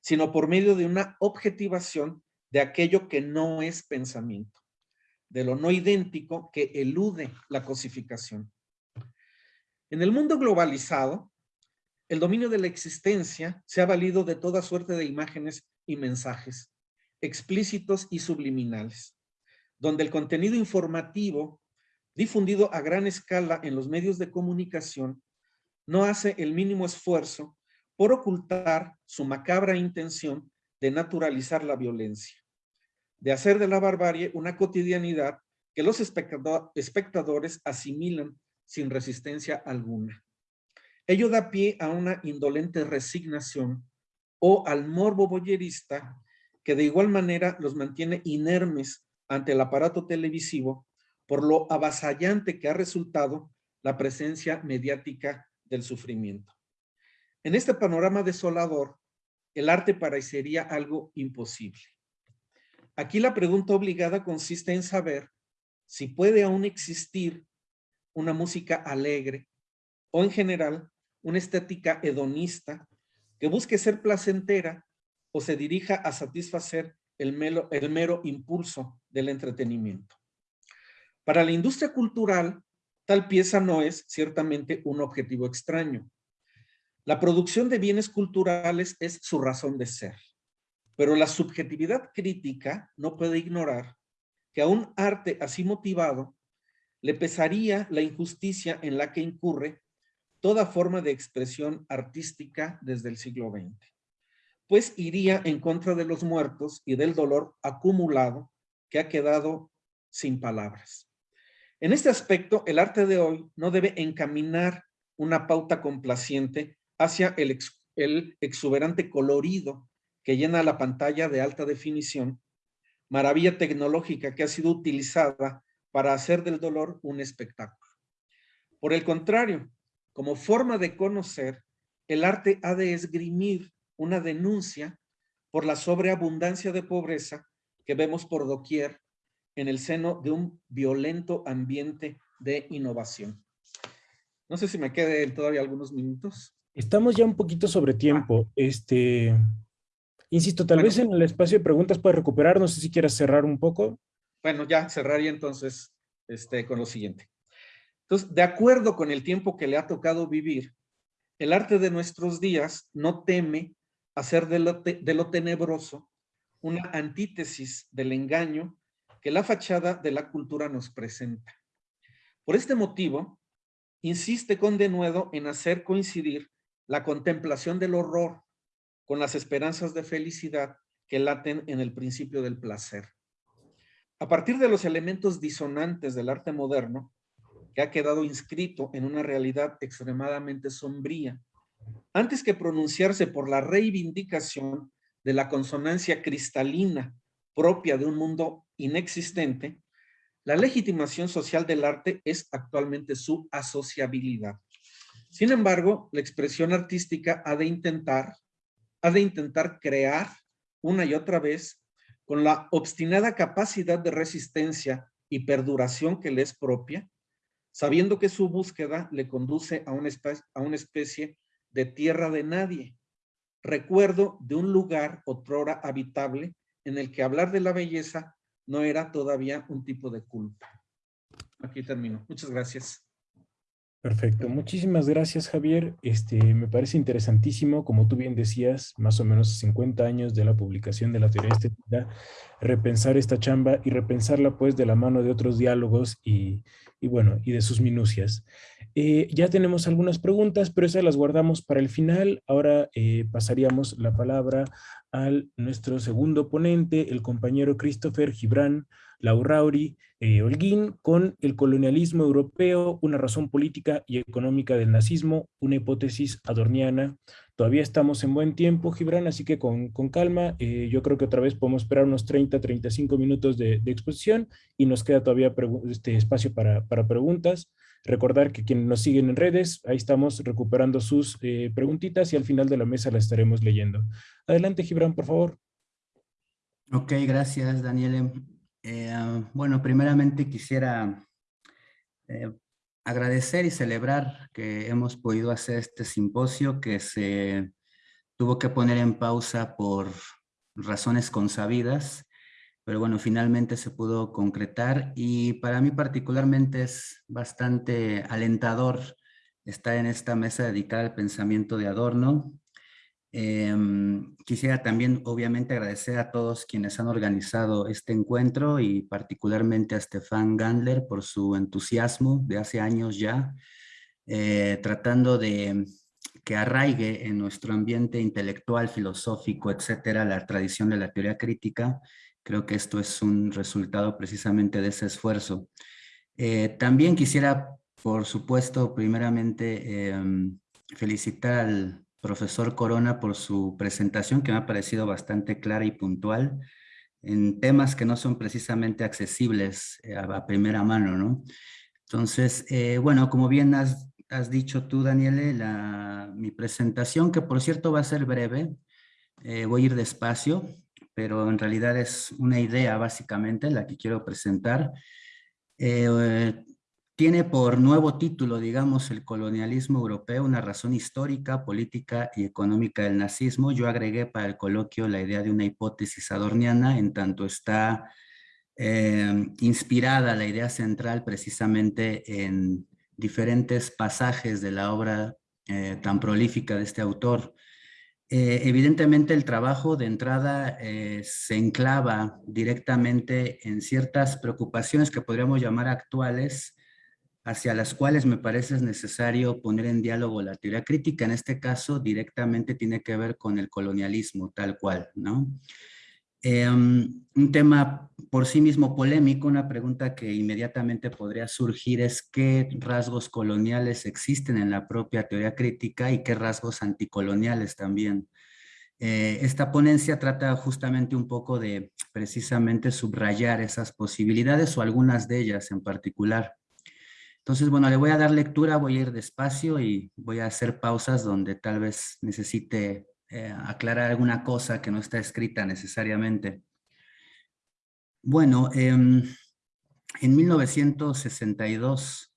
sino por medio de una objetivación de aquello que no es pensamiento, de lo no idéntico que elude la cosificación. En el mundo globalizado, el dominio de la existencia se ha valido de toda suerte de imágenes y mensajes, explícitos y subliminales, donde el contenido informativo difundido a gran escala en los medios de comunicación no hace el mínimo esfuerzo por ocultar su macabra intención de naturalizar la violencia, de hacer de la barbarie una cotidianidad que los espectadores asimilan sin resistencia alguna. Ello da pie a una indolente resignación o al morbo boyerista que de igual manera los mantiene inermes ante el aparato televisivo por lo avasallante que ha resultado la presencia mediática del sufrimiento. En este panorama desolador, el arte parecería algo imposible. Aquí la pregunta obligada consiste en saber si puede aún existir una música alegre o en general una estética hedonista que busque ser placentera o se dirija a satisfacer el mero, el mero impulso del entretenimiento. Para la industria cultural, tal pieza no es ciertamente un objetivo extraño. La producción de bienes culturales es su razón de ser, pero la subjetividad crítica no puede ignorar que a un arte así motivado le pesaría la injusticia en la que incurre toda forma de expresión artística desde el siglo XX, pues iría en contra de los muertos y del dolor acumulado que ha quedado sin palabras. En este aspecto, el arte de hoy no debe encaminar una pauta complaciente hacia el, exuberante colorido que llena la pantalla de alta definición, maravilla tecnológica que ha sido utilizada para hacer del dolor un espectáculo. Por el contrario, como forma de conocer, el arte ha de esgrimir una denuncia por la sobreabundancia de pobreza que vemos por doquier en el seno de un violento ambiente de innovación. No sé si me quede todavía algunos minutos. Estamos ya un poquito sobre tiempo. Este, insisto, tal vez en el espacio de preguntas puedes recuperar. No sé si quieras cerrar un poco. Bueno, ya cerraría entonces este, con lo siguiente. Entonces, de acuerdo con el tiempo que le ha tocado vivir, el arte de nuestros días no teme hacer de lo, de lo tenebroso una antítesis del engaño que la fachada de la cultura nos presenta. Por este motivo, insiste con denuedo en hacer coincidir la contemplación del horror con las esperanzas de felicidad que laten en el principio del placer. A partir de los elementos disonantes del arte moderno, que ha quedado inscrito en una realidad extremadamente sombría, antes que pronunciarse por la reivindicación de la consonancia cristalina propia de un mundo inexistente, la legitimación social del arte es actualmente su asociabilidad. Sin embargo, la expresión artística ha de intentar, ha de intentar crear una y otra vez con la obstinada capacidad de resistencia y perduración que le es propia, sabiendo que su búsqueda le conduce a una, especie, a una especie de tierra de nadie, recuerdo de un lugar otrora habitable en el que hablar de la belleza no era todavía un tipo de culpa. Aquí termino. Muchas gracias. Perfecto, muchísimas gracias Javier. Este, me parece interesantísimo, como tú bien decías, más o menos 50 años de la publicación de la teoría estética, repensar esta chamba y repensarla pues de la mano de otros diálogos y, y bueno, y de sus minucias. Eh, ya tenemos algunas preguntas, pero esas las guardamos para el final. Ahora eh, pasaríamos la palabra al nuestro segundo ponente, el compañero Christopher Gibran Laurauri eh, Holguín, con el colonialismo europeo, una razón política y económica del nazismo, una hipótesis adorniana. Todavía estamos en buen tiempo, Gibran, así que con, calma. Eh, yo creo que otra vez podemos esperar unos 30, 35 minutos de, exposición y nos queda todavía este espacio para, para preguntas. Recordar que quienes nos siguen en redes, ahí estamos recuperando sus eh, preguntitas y al final de la mesa la estaremos leyendo. Adelante, Gibran, por favor. Ok, gracias, Daniel. Eh, bueno, primeramente quisiera eh, agradecer y celebrar que hemos podido hacer este simposio que se tuvo que poner en pausa por razones consabidas pero bueno, finalmente se pudo concretar y para mí particularmente es bastante alentador estar en esta mesa dedicada al pensamiento de Adorno. Em, quisiera también obviamente agradecer a todos quienes han organizado este encuentro y particularmente a Stefan Gandler por su entusiasmo de hace años ya, eh, tratando de que arraigue en nuestro ambiente intelectual, filosófico, etcétera, la tradición de la teoría crítica Creo que esto es un resultado precisamente de ese esfuerzo. Eh, también quisiera, por supuesto, primeramente em, felicitar al profesor Corona por su presentación que me ha parecido bastante clara y puntual en temas que no son precisamente accesibles eh, a, primera mano, ¿no? Entonces, eh, bueno, como bien has, has dicho tú, Daniele, la, mi presentación, que por cierto va a ser breve, eh, voy a ir despacio, pero en realidad es una idea básicamente la que quiero presentar. Eh, tiene por nuevo título, digamos, el colonialismo europeo, una razón histórica, política y económica del nazismo. Yo agregué para el coloquio la idea de una hipótesis adorniana, en tanto está eh, inspirada la idea central precisamente en diferentes pasajes de la obra eh, tan prolífica de este autor. Eh, evidentemente el trabajo de entrada eh, se enclava directamente en ciertas preocupaciones que podríamos llamar actuales, hacia las cuales me parece es necesario poner en diálogo la teoría crítica. En este caso directamente tiene que ver con el colonialismo tal cual, ¿no? Em, un tema por sí mismo polémico, una pregunta que inmediatamente podría surgir es qué rasgos coloniales existen en la propia teoría crítica y qué rasgos anticoloniales también. Eh, esta ponencia trata justamente un poco de precisamente subrayar esas posibilidades o algunas de ellas en particular. Entonces, bueno, le voy a dar lectura, voy a ir despacio y voy a hacer pausas donde tal vez necesite eh, aclarar alguna cosa que no está escrita necesariamente. Bueno, em, en 1962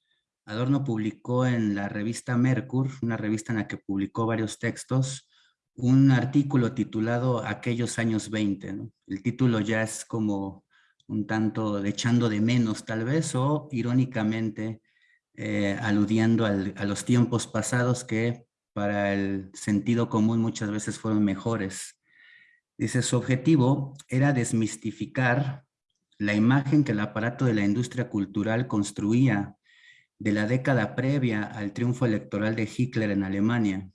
Adorno publicó en la revista Mercur, una revista en la que publicó varios textos, un artículo titulado Aquellos años 20. El título ya es como un tanto echando de menos tal vez o irónicamente eh, aludiendo a los tiempos pasados que para el sentido común muchas veces fueron mejores. Dice, su objetivo era desmistificar la imagen que el aparato de la industria cultural construía de la década previa al triunfo electoral de Hitler en Alemania.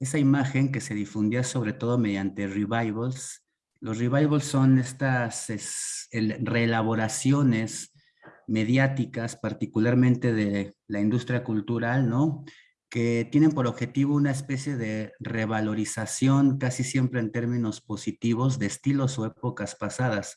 Esa imagen que se difundía sobre todo mediante revivals. Los revivals son estas reelaboraciones mediáticas, particularmente de la industria cultural, ¿no? Que tienen por objetivo una especie de revalorización casi siempre en términos positivos de estilos o épocas pasadas.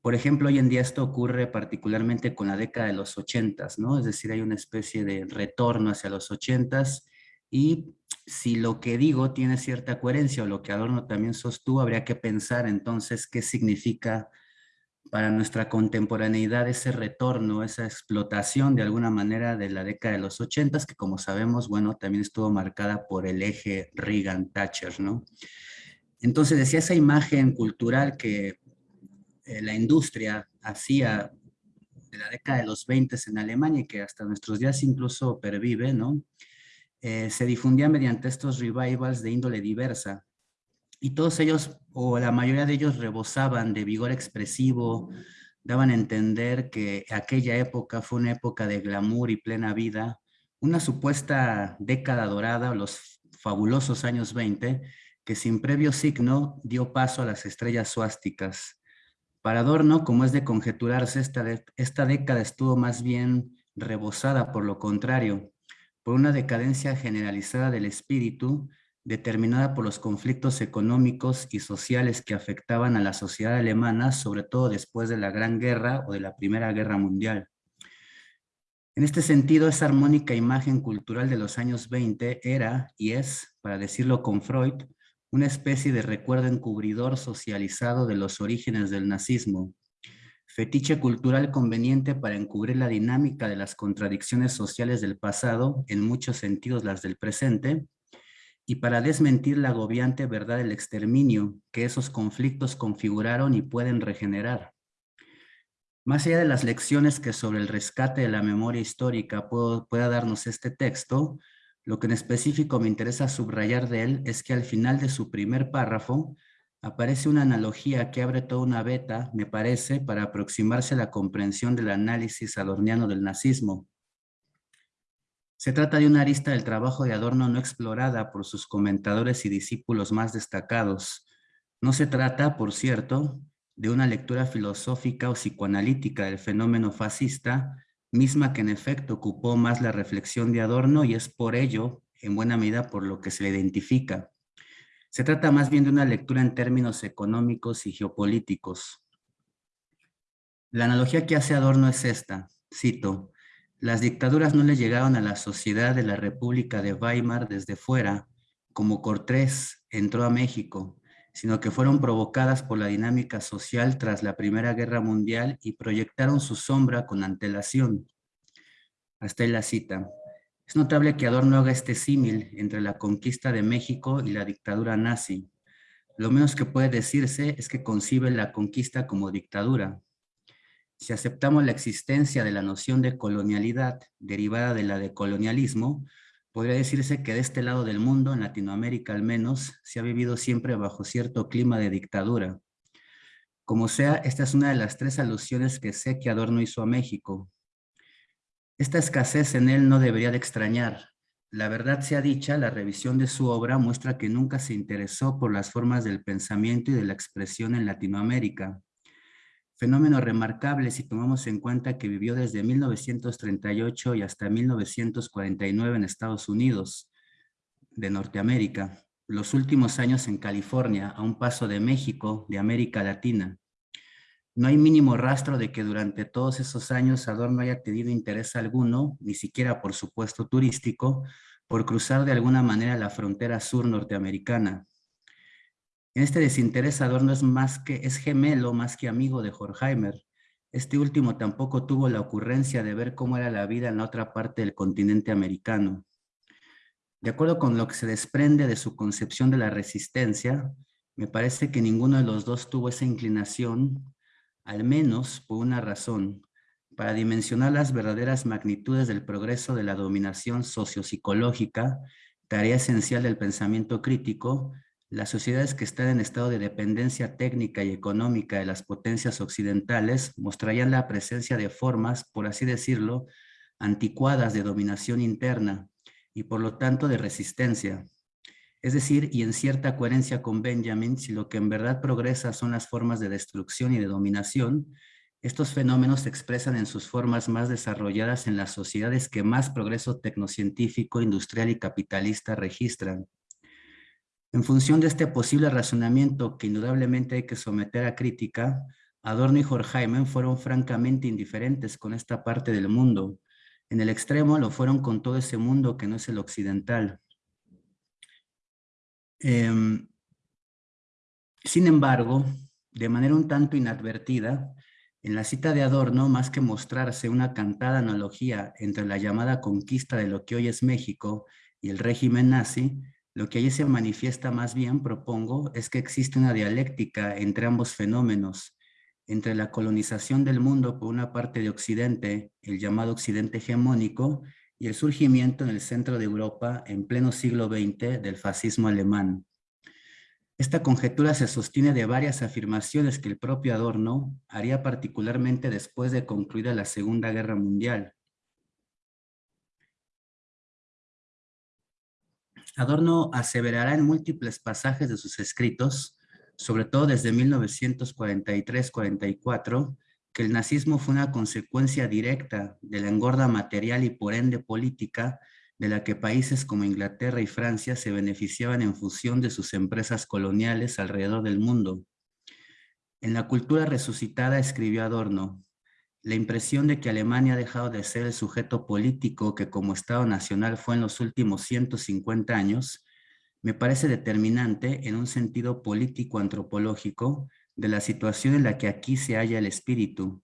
Por ejemplo, hoy en día esto ocurre particularmente con la década de los ochentas, ¿no? Es decir, hay una especie de retorno hacia los ochentas y si lo que digo tiene cierta coherencia o lo que Adorno también sostuvo, habría que pensar entonces qué significa para nuestra contemporaneidad ese retorno, esa explotación de alguna manera de la década de los ochentas, que como sabemos, bueno, también estuvo marcada por el eje Reagan-Thatcher, ¿no? Entonces decía esa imagen cultural que eh, la industria hacía de la década de los 20 en Alemania y que hasta nuestros días incluso pervive, ¿no? Eh, se difundía mediante estos revivals de índole diversa, y todos ellos, o la mayoría de ellos, rebosaban de vigor expresivo, daban a entender que aquella época fue una época de glamour y plena vida, una supuesta década dorada, los fabulosos años 20, que sin previo signo dio paso a las estrellas suásticas. Para Adorno, como es de conjeturarse, esta, esta década estuvo más bien rebosada por lo contrario, por una decadencia generalizada del espíritu determinada por los conflictos económicos y sociales que afectaban a la sociedad alemana, sobre todo después de la Gran Guerra o de la Primera Guerra Mundial. En este sentido, esa armónica imagen cultural de los años 20 era, y es, para decirlo con Freud, una especie de recuerdo encubridor socializado de los orígenes del nazismo, fetiche cultural conveniente para encubrir la dinámica de las contradicciones sociales del pasado, en muchos sentidos las del presente, y para desmentir la agobiante verdad del exterminio que esos conflictos configuraron y pueden regenerar. Más allá de las lecciones que sobre el rescate de la memoria histórica pueda darnos este texto, lo que en específico me interesa subrayar de él es que al final de su primer párrafo aparece una analogía que abre toda una beta, me parece, para aproximarse a la comprensión del análisis adorniano del nazismo. Se trata de una arista del trabajo de Adorno no explorada por sus comentadores y discípulos más destacados. No se trata, por cierto, de una lectura filosófica o psicoanalítica del fenómeno fascista, misma que en efecto ocupó más la reflexión de Adorno y es por ello en buena medida por lo que se le identifica. Se trata más bien de una lectura en términos económicos y geopolíticos. La analogía que hace Adorno es esta, cito, las dictaduras no le llegaron a la sociedad de la República de Weimar desde fuera, como Cortés entró a México, sino que fueron provocadas por la dinámica social tras la Primera Guerra Mundial y proyectaron su sombra con antelación. Hasta ahí la cita. Es notable que Adorno haga este símil entre la conquista de México y la dictadura nazi. Lo menos que puede decirse es que concibe la conquista como dictadura. Si aceptamos la existencia de la noción de colonialidad derivada de la de colonialismo, podría decirse que de este lado del mundo, en Latinoamérica al menos, se ha vivido siempre bajo cierto clima de dictadura. Como sea, esta es una de las tres alusiones que sé que Adorno hizo a México. Esta escasez en él no debería de extrañar. La verdad sea dicha, la revisión de su obra muestra que nunca se interesó por las formas del pensamiento y de la expresión en Latinoamérica. Fenómeno remarcable si tomamos en cuenta que vivió desde 1938 y hasta 1949 en Estados Unidos de Norteamérica, los últimos años en California, a un paso de México, de América Latina. No hay mínimo rastro de que durante todos esos años Adorno haya tenido interés alguno, ni siquiera por supuesto turístico, por cruzar de alguna manera la frontera sur norteamericana. Este desinterés Adorno es, más que, es gemelo más que amigo de Horkheimer. Este último tampoco tuvo la ocurrencia de ver cómo era la vida en la otra parte del continente americano. De acuerdo con lo que se desprende de su concepción de la resistencia, me parece que ninguno de los dos tuvo esa inclinación, al menos por una razón, para dimensionar las verdaderas magnitudes del progreso de la dominación sociopsicológica, tarea esencial del pensamiento crítico, las sociedades que están en estado de dependencia técnica y económica de las potencias occidentales mostrarían la presencia de formas, por así decirlo, anticuadas de dominación interna y por lo tanto de resistencia. Es decir, y en cierta coherencia con Benjamin, si lo que en verdad progresa son las formas de destrucción y de dominación, estos fenómenos se expresan en sus formas más desarrolladas en las sociedades que más progreso tecnocientífico, industrial y capitalista registran. En función de este posible razonamiento que indudablemente hay que someter a crítica, Adorno y Horkheimer fueron francamente indiferentes con esta parte del mundo. En el extremo lo fueron con todo ese mundo que no es el occidental. Em, sin embargo, de manera un tanto inadvertida, en la cita de Adorno, más que mostrarse una cantada analogía entre la llamada conquista de lo que hoy es México y el régimen nazi, lo que allí se manifiesta más bien, propongo, es que existe una dialéctica entre ambos fenómenos, entre la colonización del mundo por una parte de Occidente, el llamado Occidente hegemónico, y el surgimiento en el centro de Europa en pleno siglo XX del fascismo alemán. Esta conjetura se sostiene de varias afirmaciones que el propio Adorno haría particularmente después de concluida la Segunda Guerra Mundial. Adorno aseverará en múltiples pasajes de sus escritos, sobre todo desde 1943-44, que el nazismo fue una consecuencia directa de la engorda material y por ende política de la que países como Inglaterra y Francia se beneficiaban en función de sus empresas coloniales alrededor del mundo. En la cultura resucitada escribió Adorno, la impresión de que Alemania ha dejado de ser el sujeto político que como Estado nacional fue en los últimos 150 años, me parece determinante en un sentido político-antropológico de la situación en la que aquí se halla el espíritu.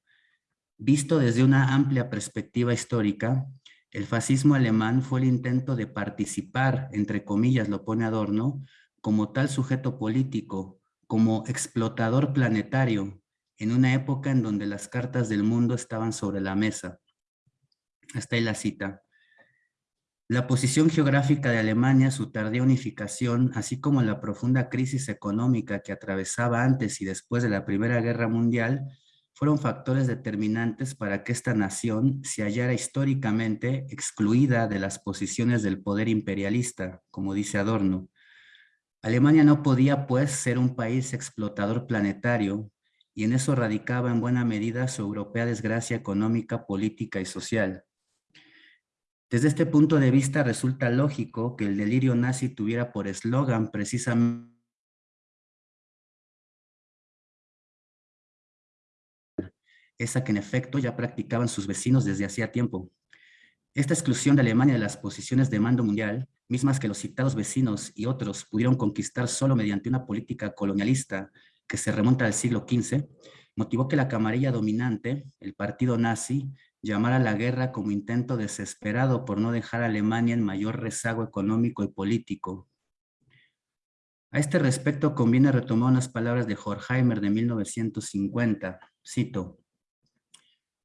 Visto desde una amplia perspectiva histórica, el fascismo alemán fue el intento de participar, entre comillas lo pone Adorno, como tal sujeto político, como explotador planetario, en una época en donde las cartas del mundo estaban sobre la mesa. Hasta ahí la cita. La posición geográfica de Alemania, su tardía unificación, así como la profunda crisis económica que atravesaba antes y después de la Primera Guerra Mundial, fueron factores determinantes para que esta nación se hallara históricamente excluida de las posiciones del poder imperialista, como dice Adorno. Alemania no podía, pues, ser un país explotador planetario, y en eso radicaba en buena medida su europea desgracia económica, política y social. Desde este punto de vista resulta lógico que el delirio nazi tuviera por eslogan precisamente esa que en efecto ya practicaban sus vecinos desde hacía tiempo. Esta exclusión de Alemania de las posiciones de mando mundial, mismas que los citados vecinos y otros pudieron conquistar solo mediante una política colonialista que se remonta al siglo XV, motivó que la camarilla dominante, el partido nazi, llamara la guerra como intento desesperado por no dejar a Alemania en mayor rezago económico y político. A este respecto conviene retomar unas palabras de Horkheimer de 1950, cito,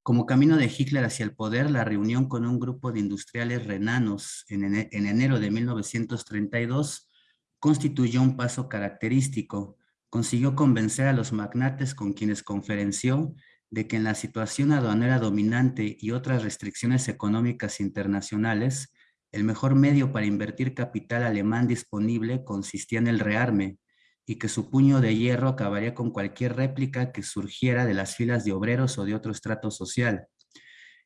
como camino de Hitler hacia el poder, la reunión con un grupo de industriales renanos en, enero de 1932 constituyó un paso característico. Consiguió convencer a los magnates con quienes conferenció de que en la situación aduanera dominante y otras restricciones económicas internacionales, el mejor medio para invertir capital alemán disponible consistía en el rearme, y que su puño de hierro acabaría con cualquier réplica que surgiera de las filas de obreros o de otro estrato social.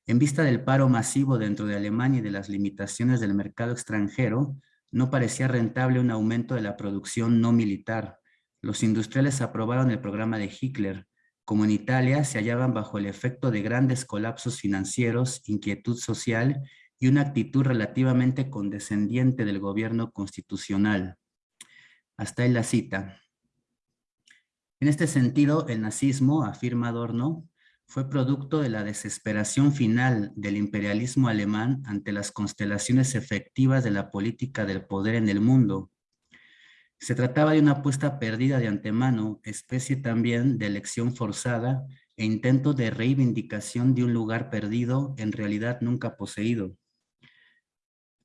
En vista del paro masivo dentro de Alemania y de las limitaciones del mercado extranjero, no parecía rentable un aumento de la producción no militar. Los industriales aprobaron el programa de Hitler. Como en Italia, se hallaban bajo el efecto de grandes colapsos financieros, inquietud social y una actitud relativamente condescendiente del gobierno constitucional. Hasta ahí la cita. En este sentido, el nazismo, afirma Adorno, fue producto de la desesperación final del imperialismo alemán ante las constelaciones efectivas de la política del poder en el mundo. Se trataba de una apuesta perdida de antemano, especie también de elección forzada e intento de reivindicación de un lugar perdido, en realidad nunca poseído.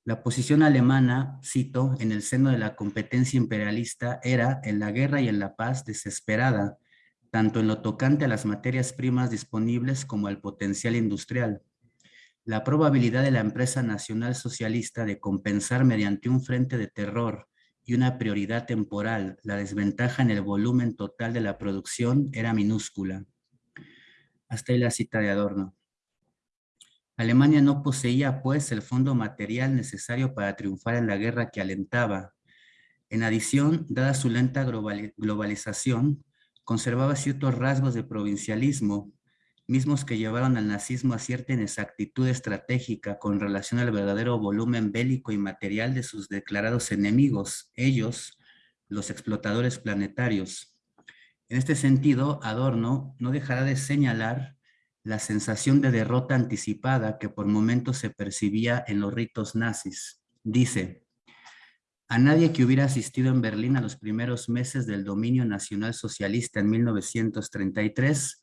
La posición alemana, cito, en el seno de la competencia imperialista era en la guerra y en la paz desesperada, tanto en lo tocante a las materias primas disponibles como al potencial industrial. La probabilidad de la empresa nacional socialista de compensar mediante un frente de terror y una prioridad temporal la desventaja en el volumen total de la producción era minúscula. Hasta ahí la cita de Adorno. Alemania no poseía, pues, el fondo material necesario para triunfar en la guerra que alentaba. En adición, dada su lenta globalización, conservaba ciertos rasgos de provincialismo, mismos que llevaron al nazismo a cierta inexactitud estratégica con relación al verdadero volumen bélico y material de sus declarados enemigos, ellos, los explotadores planetarios. En este sentido, Adorno no dejará de señalar la sensación de derrota anticipada que por momentos se percibía en los ritos nazis. Dice, a nadie que hubiera asistido en Berlín a los primeros meses del dominio nacional socialista en 1933,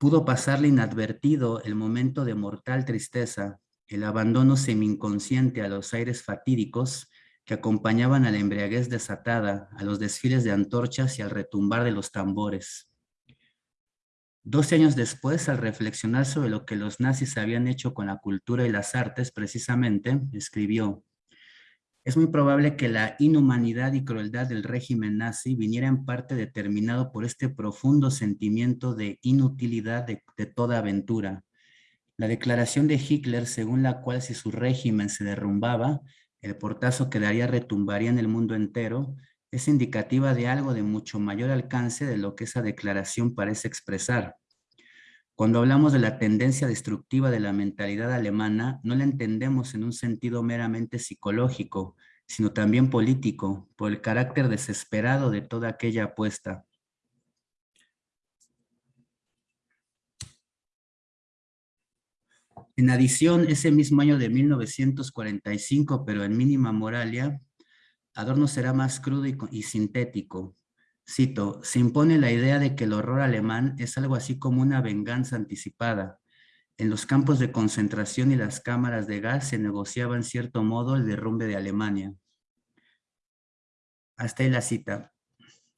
pudo pasarle inadvertido el momento de mortal tristeza, el abandono semi-inconsciente a los aires fatídicos que acompañaban a la embriaguez desatada, a los desfiles de antorchas y al retumbar de los tambores. Doce años después, al reflexionar sobre lo que los nazis habían hecho con la cultura y las artes, precisamente, escribió, es muy probable que la inhumanidad y crueldad del régimen nazi viniera en parte determinado por este profundo sentimiento de inutilidad de, toda aventura. La declaración de Hitler, según la cual si su régimen se derrumbaba, el portazo que daría retumbaría en el mundo entero, es indicativa de algo de mucho mayor alcance de lo que esa declaración parece expresar. Cuando hablamos de la tendencia destructiva de la mentalidad alemana, no la entendemos en un sentido meramente psicológico, sino también político, por el carácter desesperado de toda aquella apuesta. En adición, ese mismo año de 1945, pero en mínima moralia, Adorno será más crudo y, sintético. Cito, se impone la idea de que el horror alemán es algo así como una venganza anticipada. En los campos de concentración y las cámaras de gas se negociaba en cierto modo el derrumbe de Alemania. Hasta ahí la cita.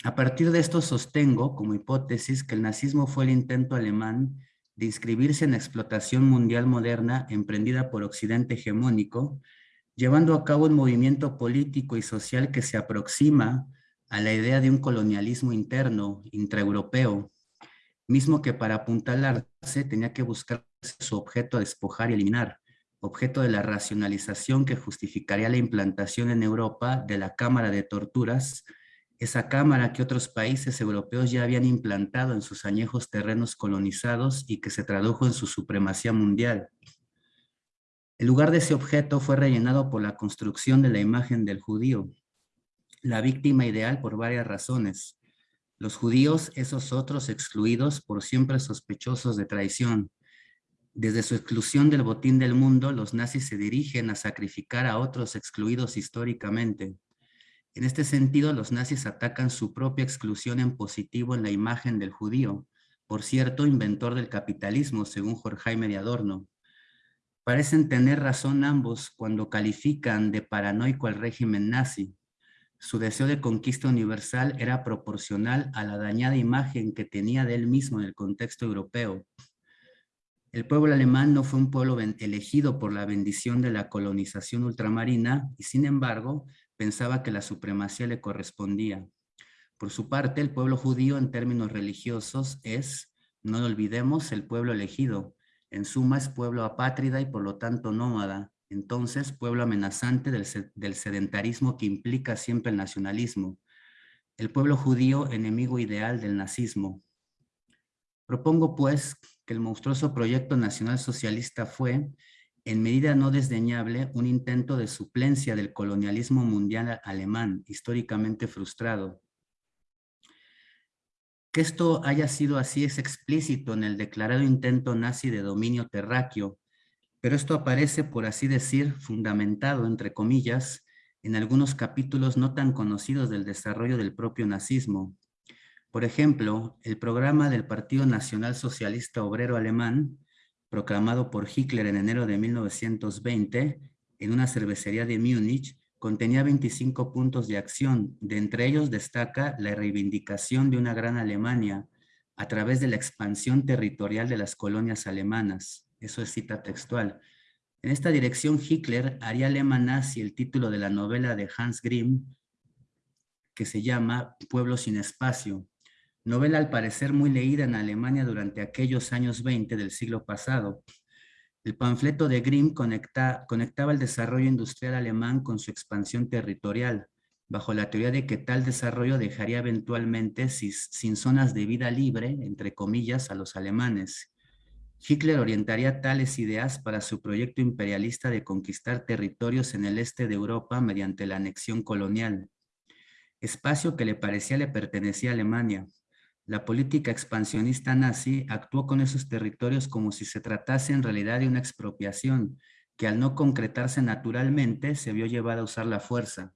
A partir de esto sostengo como hipótesis que el nazismo fue el intento alemán de inscribirse en la explotación mundial moderna emprendida por Occidente hegemónico llevando a cabo un movimiento político y social que se aproxima a la idea de un colonialismo interno, intraeuropeo, mismo que para apuntalarse tenía que buscar su objeto a despojar y eliminar, objeto de la racionalización que justificaría la implantación en Europa de la Cámara de Torturas, esa cámara que otros países europeos ya habían implantado en sus añejos terrenos colonizados y que se tradujo en su supremacía mundial. El lugar de ese objeto fue rellenado por la construcción de la imagen del judío, la víctima ideal por varias razones. Los judíos, esos otros excluidos por siempre sospechosos de traición. Desde su exclusión del botín del mundo, los nazis se dirigen a sacrificar a otros excluidos históricamente. En este sentido, los nazis atacan su propia exclusión en positivo en la imagen del judío, por cierto, inventor del capitalismo, según Jorge de Adorno. Parecen tener razón ambos cuando califican de paranoico al régimen nazi, su deseo de conquista universal era proporcional a la dañada imagen que tenía de él mismo en el contexto europeo. El pueblo alemán no fue un pueblo elegido por la bendición de la colonización ultramarina y sin embargo pensaba que la supremacía le correspondía. Por su parte, el pueblo judío en términos religiosos es, no lo olvidemos, el pueblo elegido. En suma es pueblo apátrida y por lo tanto nómada, entonces pueblo amenazante del, sedentarismo que implica siempre el nacionalismo, el pueblo judío enemigo ideal del nazismo. Propongo pues que el monstruoso proyecto nacional socialista fue, en medida no desdeñable, un intento de suplencia del colonialismo mundial alemán, históricamente frustrado. Que esto haya sido así es explícito en el declarado intento nazi de dominio terráqueo, pero esto aparece, por así decir, fundamentado, entre comillas, en algunos capítulos no tan conocidos del desarrollo del propio nazismo. Por ejemplo, el programa del Partido Nacional Socialista Obrero Alemán, proclamado por Hitler en enero de 1920, en una cervecería de Múnich, contenía 25 puntos de acción. De entre ellos destaca la reivindicación de una gran Alemania a través de la expansión territorial de las colonias alemanas. Eso es cita textual. En esta dirección, Hitler haría alemán nazi el título de la novela de Hans Grimm, que se llama Pueblo sin espacio. Novela al parecer muy leída en Alemania durante aquellos años 20 del siglo pasado. El panfleto de Grimm conectaba el desarrollo industrial alemán con su expansión territorial, bajo la teoría de que tal desarrollo dejaría eventualmente sin zonas de vida libre, entre comillas, a los alemanes, Hitler orientaría tales ideas para su proyecto imperialista de conquistar territorios en el este de Europa mediante la anexión colonial, espacio que le parecía le pertenecía a Alemania. La política expansionista nazi actuó con esos territorios como si se tratase en realidad de una expropiación, que al no concretarse naturalmente se vio llevada a usar la fuerza.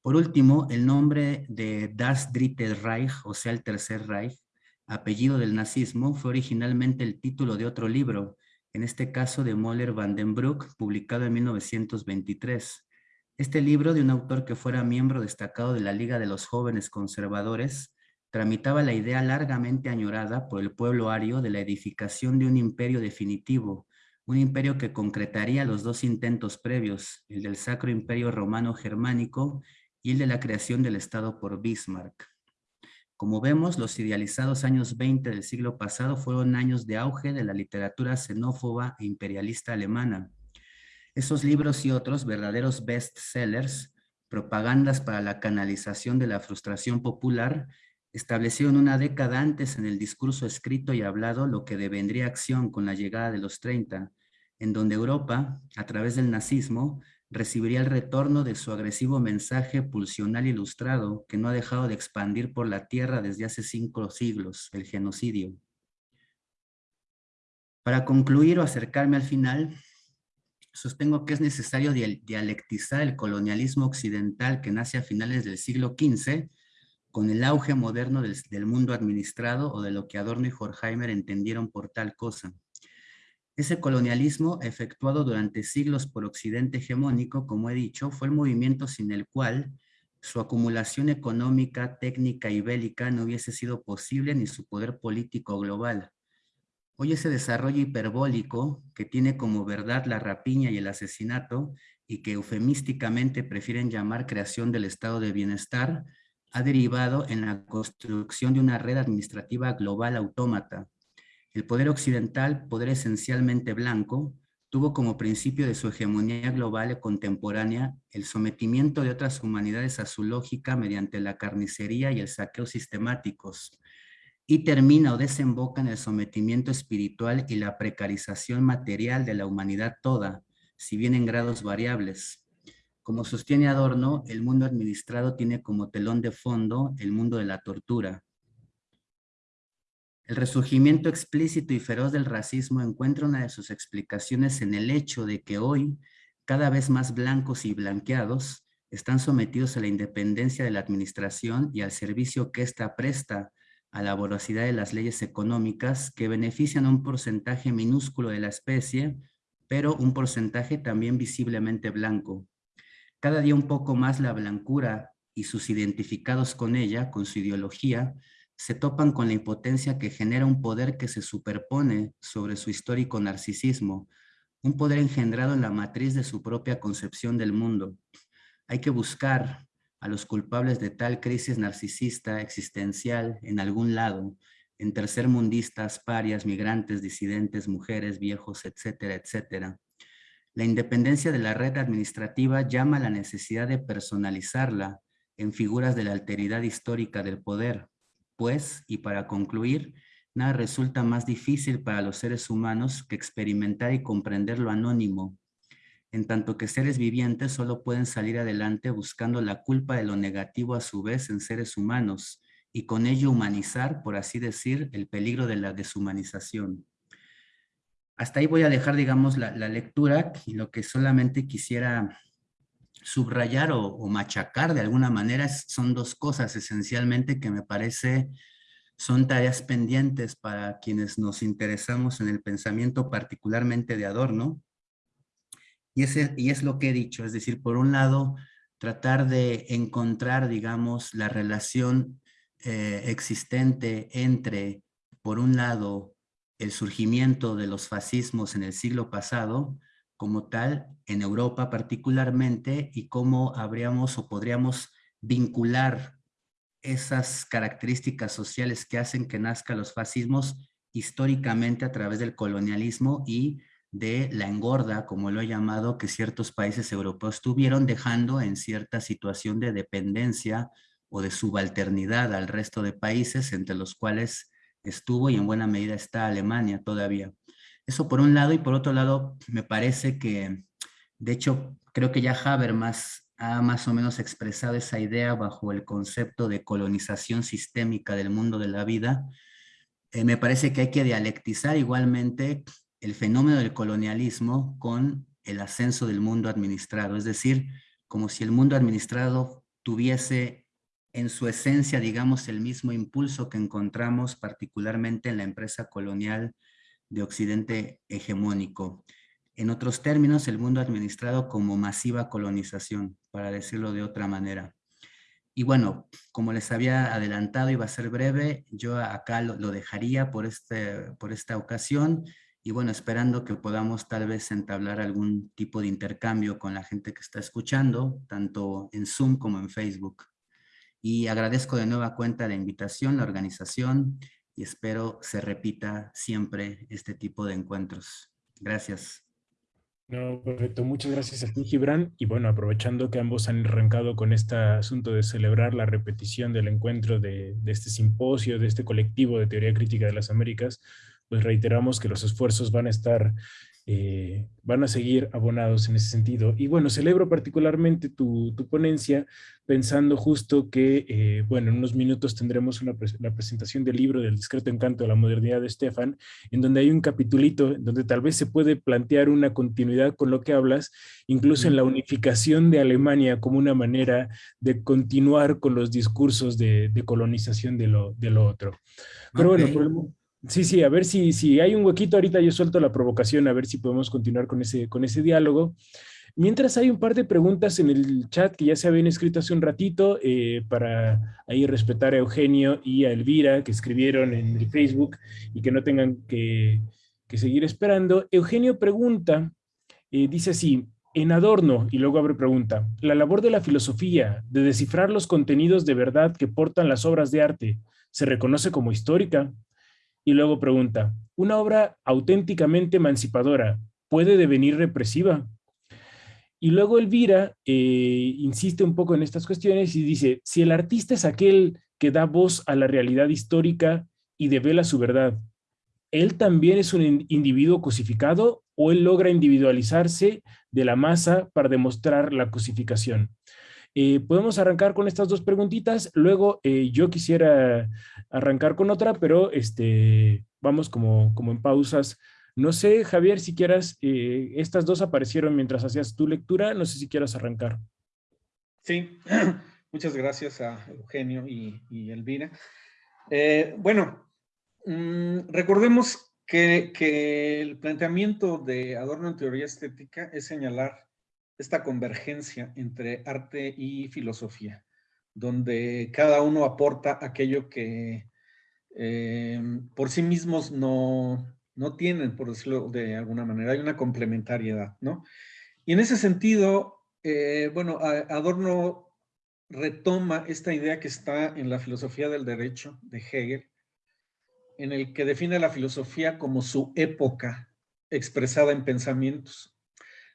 Por último, el nombre de Das Dritte Reich, o sea, el Tercer Reich, apellido del nazismo, fue originalmente el título de otro libro, en este caso de Moller van den Broek, publicado en 1923. Este libro, de un autor que fuera miembro destacado de la Liga de los Jóvenes Conservadores, tramitaba la idea largamente añorada por el pueblo ario de la edificación de un imperio definitivo, un imperio que concretaría los dos intentos previos, el del Sacro Imperio Romano Germánico y el de la creación del Estado por Bismarck. Como vemos, los idealizados años 20 del siglo pasado fueron años de auge de la literatura xenófoba e imperialista alemana. Esos libros y otros verdaderos bestsellers, propagandas para la canalización de la frustración popular, establecieron una década antes en el discurso escrito y hablado lo que devendría acción con la llegada de los 30, en donde Europa, a través del nazismo, recibiría el retorno de su agresivo mensaje pulsional ilustrado que no ha dejado de expandir por la tierra desde hace cinco siglos, el genocidio. Para concluir o acercarme al final, sostengo que es necesario dialectizar el colonialismo occidental que nace a finales del siglo XV con el auge moderno del, del mundo administrado o de lo que Adorno y Horkheimer entendieron por tal cosa. Ese colonialismo, efectuado durante siglos por Occidente hegemónico, como he dicho, fue el movimiento sin el cual su acumulación económica, técnica y bélica no hubiese sido posible ni su poder político global. Hoy ese desarrollo hiperbólico, que tiene como verdad la rapiña y el asesinato, y que eufemísticamente prefieren llamar creación del estado de bienestar, ha derivado en la construcción de una red administrativa global autómata, el poder occidental, poder esencialmente blanco, tuvo como principio de su hegemonía global y contemporánea el sometimiento de otras humanidades a su lógica mediante la carnicería y el saqueo sistemáticos, y termina o desemboca en el sometimiento espiritual y la precarización material de la humanidad toda, si bien en grados variables. Como sostiene Adorno, el mundo administrado tiene como telón de fondo el mundo de la tortura, el resurgimiento explícito y feroz del racismo encuentra una de sus explicaciones en el hecho de que hoy cada vez más blancos y blanqueados están sometidos a la independencia de la administración y al servicio que ésta presta a la voracidad de las leyes económicas que benefician a un porcentaje minúsculo de la especie, pero un porcentaje también visiblemente blanco. Cada día un poco más la blancura y sus identificados con ella, con su ideología, se topan con la impotencia que genera un poder que se superpone sobre su histórico narcisismo, un poder engendrado en la matriz de su propia concepción del mundo. Hay que buscar a los culpables de tal crisis narcisista existencial en algún lado, en tercermundistas, parias, migrantes, disidentes, mujeres, viejos, etcétera, etcétera. La independencia de la red administrativa llama a la necesidad de personalizarla en figuras de la alteridad histórica del poder, pues, y para concluir, nada resulta más difícil para los seres humanos que experimentar y comprender lo anónimo, en tanto que seres vivientes solo pueden salir adelante buscando la culpa de lo negativo a su vez en seres humanos y con ello humanizar, por así decir, el peligro de la deshumanización. Hasta ahí voy a dejar, digamos, la, lectura y lo que solamente quisiera subrayar o, machacar de alguna manera son dos cosas esencialmente que me parece son tareas pendientes para quienes nos interesamos en el pensamiento particularmente de Adorno. Y, ese, y es lo que he dicho, es decir, por un lado, tratar de encontrar, digamos, la relación eh, existente entre, por un lado, el surgimiento de los fascismos en el siglo pasado como tal en Europa particularmente y cómo habríamos o podríamos vincular esas características sociales que hacen que nazcan los fascismos históricamente a través del colonialismo y de la engorda, como lo he llamado, que ciertos países europeos tuvieron, dejando en cierta situación de dependencia o de subalternidad al resto de países, entre los cuales estuvo y en buena medida está Alemania todavía. Eso por un lado, y por otro lado, me parece que, de hecho, creo que ya Habermas ha más o menos expresado esa idea bajo el concepto de colonización sistémica del mundo de la vida. Eh, me parece que hay que dialectizar igualmente el fenómeno del colonialismo con el ascenso del mundo administrado, es decir, como si el mundo administrado tuviese en su esencia, digamos, el mismo impulso que encontramos particularmente en la empresa colonial de Occidente hegemónico. En otros términos, el mundo administrado como masiva colonización, para decirlo de otra manera. Y bueno, como les había adelantado, iba a ser breve, yo acá lo, dejaría por, este, por esta ocasión y bueno, esperando que podamos tal vez entablar algún tipo de intercambio con la gente que está escuchando, tanto en Zoom como en Facebook. Y agradezco de nueva cuenta la invitación, la organización y espero se repita siempre este tipo de encuentros. Gracias. No, perfecto. Muchas gracias a ti, Gibran. Y bueno, aprovechando que ambos han arrancado con este asunto de celebrar la repetición del encuentro de, de este simposio, de este colectivo de teoría crítica de las Américas, pues reiteramos que los esfuerzos van a estar eh, van a seguir abonados en ese sentido. Y bueno, celebro particularmente tu, ponencia pensando justo que, eh, bueno, en unos minutos tendremos una la presentación del libro del discreto encanto de la modernidad de Stefan, en donde hay un capitulito donde tal vez se puede plantear una continuidad con lo que hablas, incluso en la unificación de Alemania como una manera de continuar con los discursos de, colonización de lo, de lo otro. Pero bueno, por el, Sí, sí, a ver si, si hay un huequito ahorita, yo suelto la provocación, a ver si podemos continuar con ese, con ese diálogo. Mientras hay un par de preguntas en el chat que ya se habían escrito hace un ratito, eh, para ahí respetar a Eugenio y a Elvira, que escribieron en el Facebook y que no tengan que, que seguir esperando. Eugenio pregunta, eh, dice así, en Adorno, y luego abre pregunta, la labor de la filosofía, de descifrar los contenidos de verdad que portan las obras de arte, ¿se reconoce como histórica? Y luego pregunta, una obra auténticamente emancipadora, puede devenir represiva. Y luego Elvira eh, insiste un poco en estas cuestiones y dice, si el artista es aquel que da voz a la realidad histórica y devela su verdad, ¿él también es un individuo cosificado o él logra individualizarse de la masa para demostrar la cosificación? Eh, podemos arrancar con estas dos preguntitas, luego eh, yo quisiera arrancar con otra, pero este, vamos como, como en pausas. No sé, Javier, si quieras, eh, estas dos aparecieron mientras hacías tu lectura, no sé si quieras arrancar. Sí, muchas gracias a Eugenio y, Elvira. bueno, mm, recordemos que, que el planteamiento de Adorno en teoría estética es señalar esta convergencia entre arte y filosofía, donde cada uno aporta aquello que eh, por sí mismos no, no tienen, por decirlo de alguna manera, hay una complementariedad, ¿no? Y en ese sentido, eh, bueno, Adorno retoma esta idea que está en la filosofía del derecho de Hegel, en el que define la filosofía como su época expresada en pensamientos.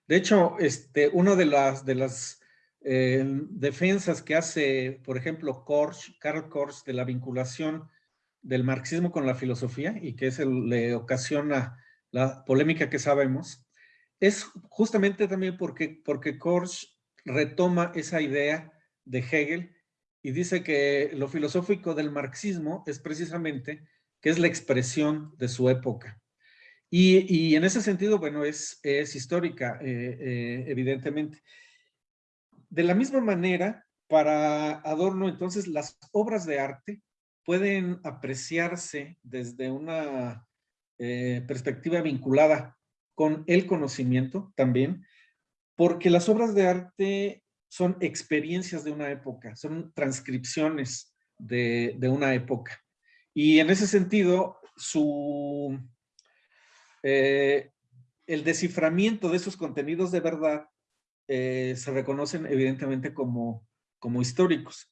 De hecho, este, una de las, eh, defensas que hace, por ejemplo, Korsch, Karl Korsch, de la vinculación del marxismo con la filosofía y que es el, le ocasiona la polémica que sabemos, es justamente también porque, porque Korsch retoma esa idea de Hegel y dice que lo filosófico del marxismo es precisamente que es la expresión de su época. Y, en ese sentido, bueno, es, histórica, eh, eh, evidentemente. De la misma manera, para Adorno, entonces, las obras de arte pueden apreciarse desde una eh, perspectiva vinculada con el conocimiento también, porque las obras de arte son experiencias de una época, son transcripciones de una época. Y en ese sentido, su, eh, el desciframiento de esos contenidos de verdad eh, se reconocen evidentemente como, como históricos.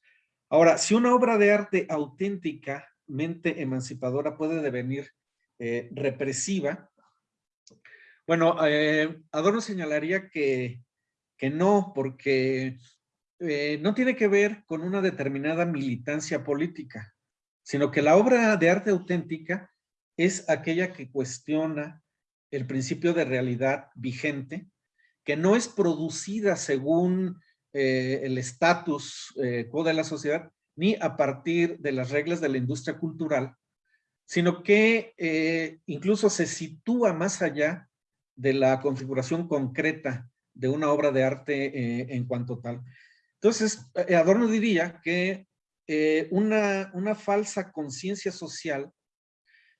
Ahora, si una obra de arte auténticamente emancipadora puede devenir eh, represiva, bueno, Adorno señalaría que, que no, porque no tiene que ver con una determinada militancia política, sino que la obra de arte auténtica es aquella que cuestiona el principio de realidad vigente, que no es producida según eh, el estatus eh, de la sociedad, ni a partir de las reglas de la industria cultural, sino que eh, incluso se sitúa más allá de la configuración concreta de una obra de arte en cuanto tal. Entonces, Adorno diría que una, una falsa conciencia social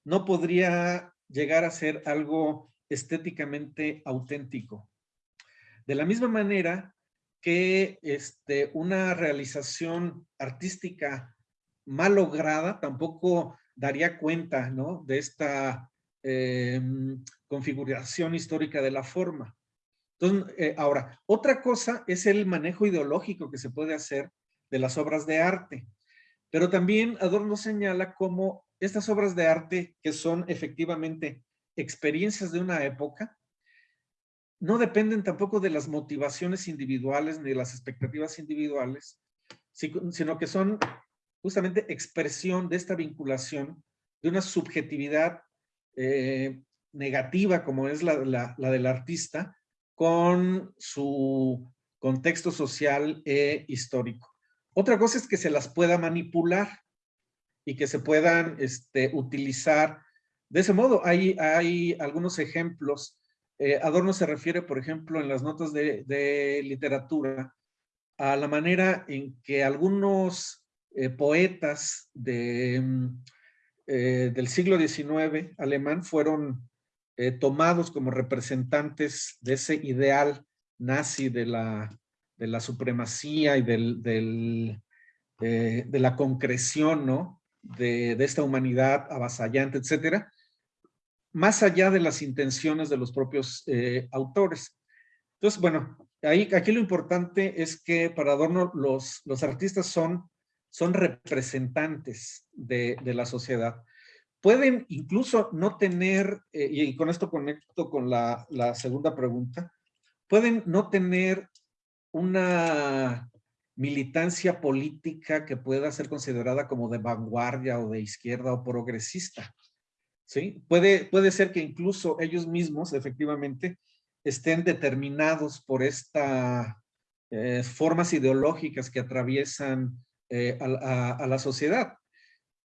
no podría llegar a ser algo estéticamente auténtico. De la misma manera que este, una realización artística mal lograda tampoco daría cuenta ¿no? de esta em, configuración histórica de la forma. Entonces, eh, ahora, otra cosa es el manejo ideológico que se puede hacer de las obras de arte. Pero también Adorno señala cómo estas obras de arte que son efectivamente experiencias de una época, no dependen tampoco de las motivaciones individuales ni de las expectativas individuales, sino que son justamente expresión de esta vinculación de una subjetividad eh, negativa como es la, la, del artista con su contexto social e histórico. Otra cosa es que se las pueda manipular y que se puedan este, utilizar. De ese modo, hay, hay algunos ejemplos. Eh, Adorno se refiere, por ejemplo, en las notas de, literatura, a la manera en que algunos eh, poetas de, mm, eh, del siglo XIX alemán fueron tomados como representantes de ese ideal nazi de la, de la supremacía y del, del de la concreción, ¿no? De, esta humanidad avasallante, etcétera, más allá de las intenciones de los propios eh, autores. Entonces, bueno, ahí, aquí lo importante es que para Adorno los, artistas son, son representantes de, la sociedad. pueden incluso no tener, eh, y con esto conecto con la segunda pregunta, pueden no tener una militancia política que pueda ser considerada como de vanguardia o de izquierda o progresista. ¿sí? Puede, puede ser que incluso ellos mismos, efectivamente, estén determinados por estas eh, formas ideológicas que atraviesan eh, a, la sociedad.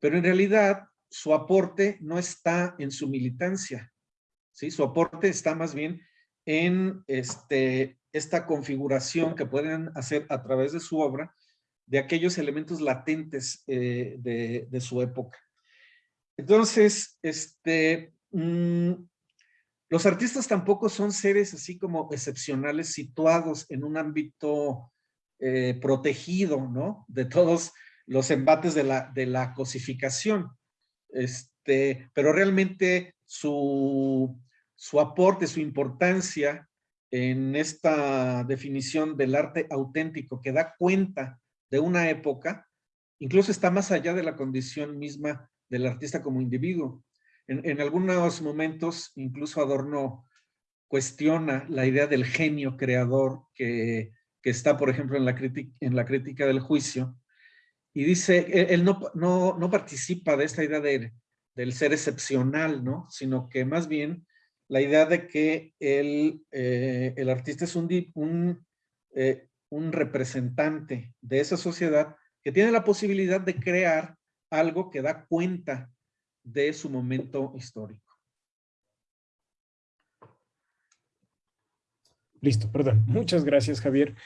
Pero en realidad su aporte no está en su militancia. ¿sí? Su aporte está más bien en este, esta configuración que pueden hacer a través de su obra de aquellos elementos latentes eh, de, su época. Entonces, este, mm, los artistas tampoco son seres así como excepcionales situados en un ámbito eh, protegido, ¿no? De todos los embates de la, de la cosificación. Este, pero realmente su, su aporte, su importancia en esta definición del arte auténtico que da cuenta de una época, incluso está más allá de la condición misma del artista como individuo. En, algunos momentos, incluso Adorno cuestiona la idea del genio creador que, está, por ejemplo, en la, crítica, del juicio, y dice, él, no, no, participa de esta idea del ser excepcional, ¿no? Sino que más bien la idea de que el, eh, el artista es un, un, eh, un representante de esa sociedad que tiene la posibilidad de crear algo que da cuenta de su momento histórico. Listo, perdón. Muchas gracias, Javier.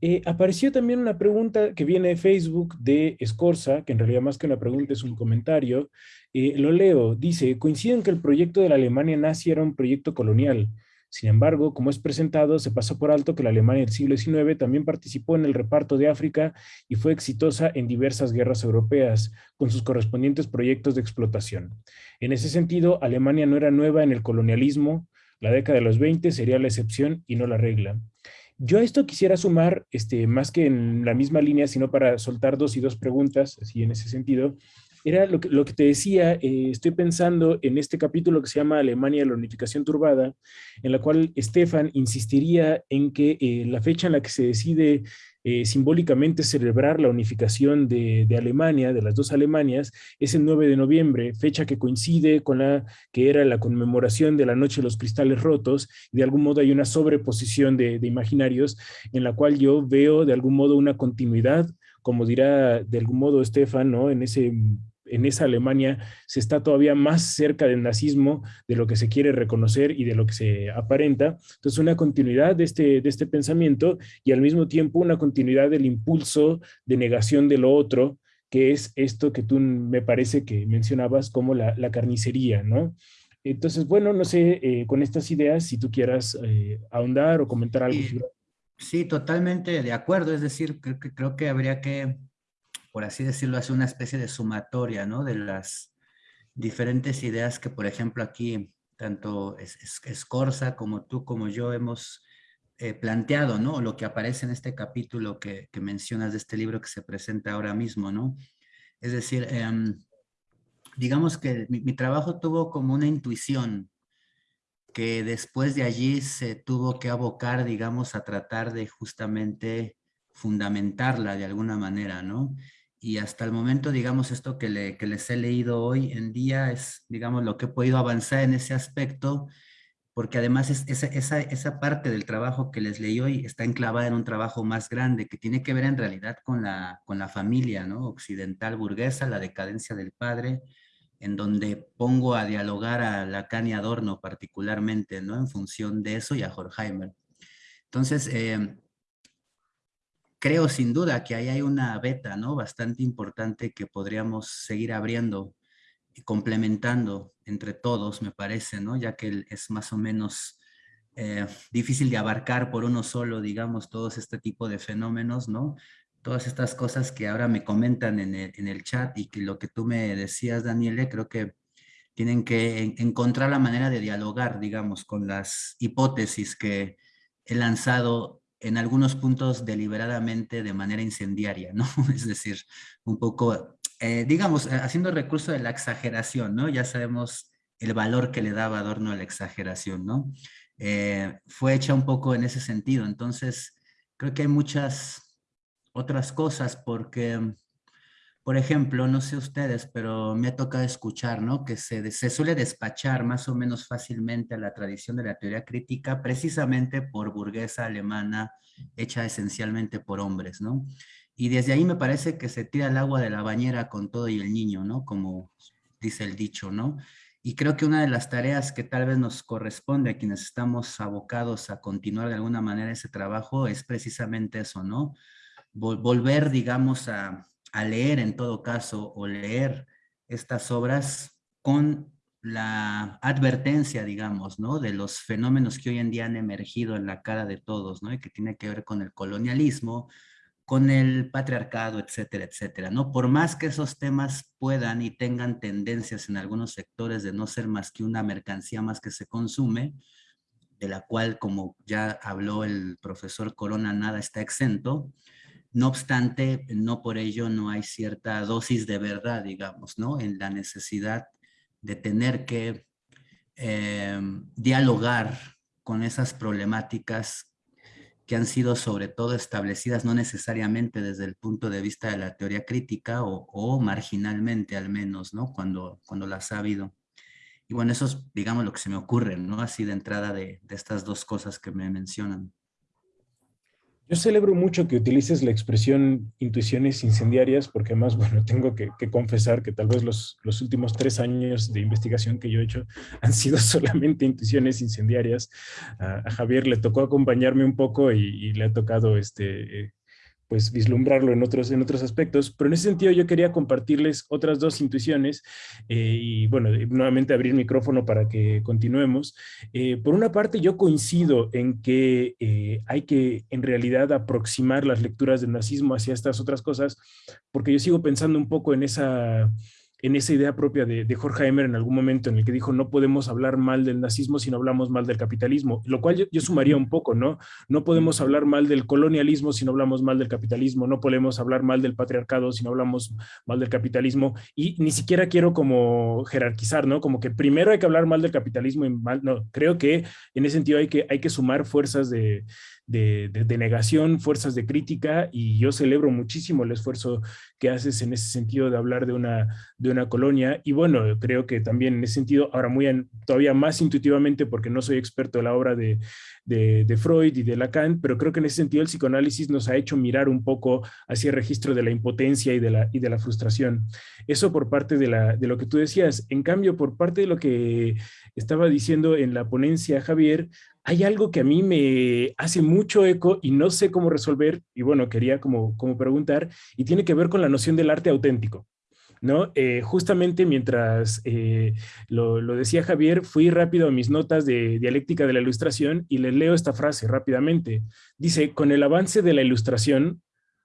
Eh, apareció también una pregunta que viene de Facebook de Escorza, que en realidad más que una pregunta es un comentario. Eh, lo leo, dice, coinciden que el proyecto de la Alemania nazi era un proyecto colonial. Sin embargo, como es presentado, se pasó por alto que la Alemania del siglo XIX también participó en el reparto de África y fue exitosa en diversas guerras europeas, con sus correspondientes proyectos de explotación. En ese sentido, Alemania no era nueva en el colonialismo, la década de los 20 sería la excepción y no la regla. Yo a esto quisiera sumar, este, más que en la misma línea, sino para soltar dos y dos preguntas, así en ese sentido, era lo que, lo que te decía, eh, estoy pensando en este capítulo que se llama Alemania, la unificación turbada, en la cual Stefan insistiría en que eh, la fecha en la que se decide eh, simbólicamente celebrar la unificación de, Alemania, de las dos Alemanias, es el 9 de noviembre, fecha que coincide con la que era la conmemoración de la Noche de los Cristales Rotos, de algún modo hay una sobreposición de, de imaginarios en la cual yo veo de algún modo una continuidad como dirá de algún modo Stefan, ¿no? en ese en esa Alemania se está todavía más cerca del nazismo de lo que se quiere reconocer y de lo que se aparenta. Entonces, una continuidad de este, de este pensamiento y al mismo tiempo una continuidad del impulso de negación de lo otro, que es esto que tú me parece que mencionabas como la, carnicería, ¿no? Entonces, bueno, no sé, eh, con estas ideas, si tú quieras eh, ahondar o comentar algo. Sí, totalmente de acuerdo. Es decir, creo que, creo que habría que por así decirlo, hace una especie de sumatoria, ¿no? De las diferentes ideas que, por ejemplo, aquí tanto Escorza como tú como yo hemos eh, planteado, ¿no? Lo que aparece en este capítulo que, mencionas de este libro que se presenta ahora mismo, ¿no? Es decir, em, digamos que mi, mi, trabajo tuvo como una intuición que después de allí se tuvo que abocar, digamos, a tratar de justamente fundamentarla de alguna manera, ¿no? Y hasta el momento, digamos, esto que, les he leído hoy en día es, digamos, lo que he podido avanzar en ese aspecto, porque además es, esa, esa, parte del trabajo que les leí hoy está enclavada en un trabajo más grande que tiene que ver en realidad con la, con la familia ¿no? occidental burguesa, la decadencia del padre, en donde pongo a dialogar a Lacan y Adorno particularmente, ¿no? en función de eso y a Horkheimer. Entonces, eh, creo sin duda que ahí hay una beta ¿no? bastante importante que podríamos seguir abriendo y complementando entre todos, me parece, ¿no? ya que es más o menos eh, difícil de abarcar por uno solo, digamos, todos este tipo de fenómenos, ¿no? Todas estas cosas que ahora me comentan en el, en el chat y que lo que tú me decías, Daniele, creo que tienen que encontrar la manera de dialogar, digamos, con las hipótesis que he lanzado en algunos puntos deliberadamente de manera incendiaria, ¿no? Es decir, un poco eh, digamos, eh, haciendo recurso de la exageración, ¿no? Ya sabemos el valor que le daba Adorno a la exageración, ¿no? fue hecha un poco en ese sentido. Entonces, creo que hay muchas otras cosas porque por ejemplo, no sé ustedes, pero me ha tocado escuchar, ¿no? Que se, se suele despachar más o menos fácilmente a la tradición de la teoría crítica precisamente por burguesa alemana hecha esencialmente por hombres, ¿no? Y desde ahí me parece que se tira el agua de la bañera con todo y el niño, ¿no? Como dice el dicho, ¿no? Y creo que una de las tareas que tal vez nos corresponde a quienes estamos abocados a continuar de alguna manera ese trabajo es precisamente eso, ¿no? volver, digamos, a, a leer en todo caso o leer estas obras con la advertencia, digamos, ¿no? De los fenómenos que hoy en día han emergido en la cara de todos, ¿no? Que tiene que ver con el colonialismo, con el patriarcado, etcétera, etcétera, ¿no? Por más que esos temas puedan y tengan tendencias en algunos sectores de no ser más que una mercancía más que se consume, de la cual, como ya habló el profesor Corona, nada está exento, no obstante, no por ello no hay cierta dosis de verdad, digamos, ¿no? En la necesidad de tener que em, dialogar con esas problemáticas que han sido sobre todo establecidas no necesariamente desde el punto de vista de la teoría crítica o, marginalmente al menos, ¿no? Cuando, cuando las ha habido. Y bueno, eso es, digamos, lo que se me ocurre, ¿no? Así de entrada de estas dos cosas que me mencionan. Yo celebro mucho que utilices la expresión intuiciones incendiarias, porque además, bueno, tengo que, confesar que tal vez los, los, últimos tres años de investigación que yo he hecho han sido solamente intuiciones incendiarias. A, Javier le tocó acompañarme un poco y, le ha tocado este, eh, pues vislumbrarlo en otros, en otros aspectos, pero en ese sentido yo quería compartirles otras dos intuiciones eh, y bueno, nuevamente abrir micrófono para que continuemos. Eh, por una parte yo coincido en que eh, hay que en realidad aproximar las lecturas del nazismo hacia estas otras cosas, porque yo sigo pensando un poco en esa en esa idea propia de, de, Jorge Emer en algún momento en el que dijo no podemos hablar mal del nazismo si no hablamos mal del capitalismo, lo cual yo, sumaría un poco, ¿no? No podemos hablar mal del colonialismo si no hablamos mal del capitalismo, no podemos hablar mal del patriarcado si no hablamos mal del capitalismo y ni siquiera quiero como jerarquizar, ¿no? Como que primero hay que hablar mal del capitalismo y mal, no, creo que en ese sentido hay que, hay que sumar fuerzas de, de, negación, fuerzas de crítica, y yo celebro muchísimo el esfuerzo que haces en ese sentido de hablar de una, de una colonia, y bueno, creo que también en ese sentido, ahora muy todavía más intuitivamente, porque no soy experto en la obra de, de, Freud y de Lacan, pero creo que en ese sentido el psicoanálisis nos ha hecho mirar un poco hacia el registro de la impotencia y de la, y de la frustración. Eso por parte de, la, de lo que tú decías. En cambio, por parte de lo que estaba diciendo en la ponencia Javier, hay algo que a mí me hace mucho eco y no sé cómo resolver, y bueno, quería como, como preguntar, y tiene que ver con la noción del arte auténtico. ¿no? Eh, justamente mientras eh, lo, lo, decía Javier, fui rápido a mis notas de dialéctica de la ilustración y les leo esta frase rápidamente. Dice, con el avance de la ilustración,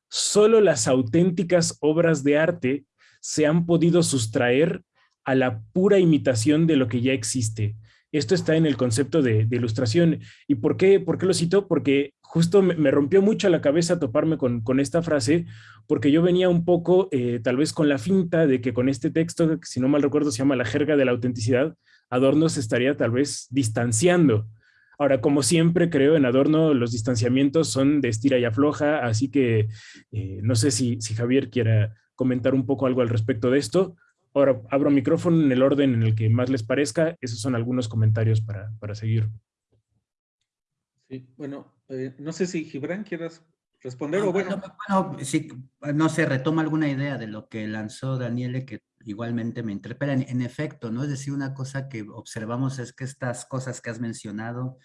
solo las auténticas obras de arte se han podido sustraer a la pura imitación de lo que ya existe. Esto está en el concepto de, ilustración. ¿Y por qué, por qué lo cito? Porque justo me, rompió mucho la cabeza toparme con, esta frase, porque yo venía un poco eh, tal vez con la finta de que con este texto, si no mal recuerdo se llama La jerga de la autenticidad, Adorno se estaría tal vez distanciando. Ahora, como siempre creo en Adorno, los distanciamientos son de estira y afloja, así que eh, no sé si, si Javier quiera comentar un poco algo al respecto de esto, Ahora abro micrófono en el orden en el que más les parezca. Esos son algunos comentarios para, para seguir. Sí, bueno, eh, no sé si Gibran quieras responder o bueno. Bueno, sí, no sé, retoma alguna idea de lo que lanzó Daniele que igualmente me interpela. En, efecto, ¿no? Es decir, una cosa que observamos es que estas cosas que has mencionado,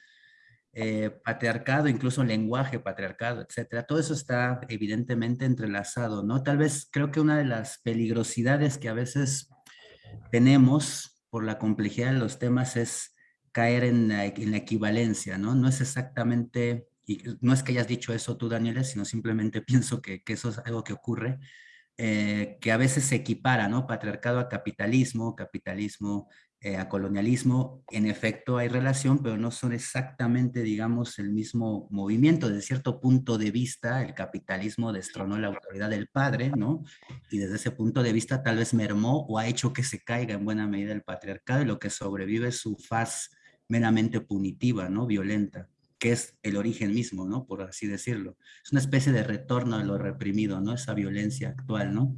eh, patriarcado, incluso lenguaje patriarcado, etcétera. Todo eso está evidentemente entrelazado, ¿no? Tal vez creo que una de las peligrosidades que a veces tenemos por la complejidad de los temas es caer en la, equivalencia, ¿no? No es exactamente, y no es que hayas dicho eso tú, Daniela, sino simplemente pienso que, eso es algo que ocurre, eh, que a veces se equipara, ¿no? Patriarcado a capitalismo, capitalismo eh, a colonialismo, en efecto hay relación, pero no son exactamente, digamos, el mismo movimiento. Desde cierto punto de vista, el capitalismo destronó la autoridad del padre, ¿no? Y desde ese punto de vista tal vez mermó o ha hecho que se caiga en buena medida el patriarcado y lo que sobrevive es su faz meramente punitiva, ¿no? Violenta que es el origen mismo, ¿no? Por así decirlo. Es una especie de retorno a lo reprimido, ¿no? Esa violencia actual, ¿no?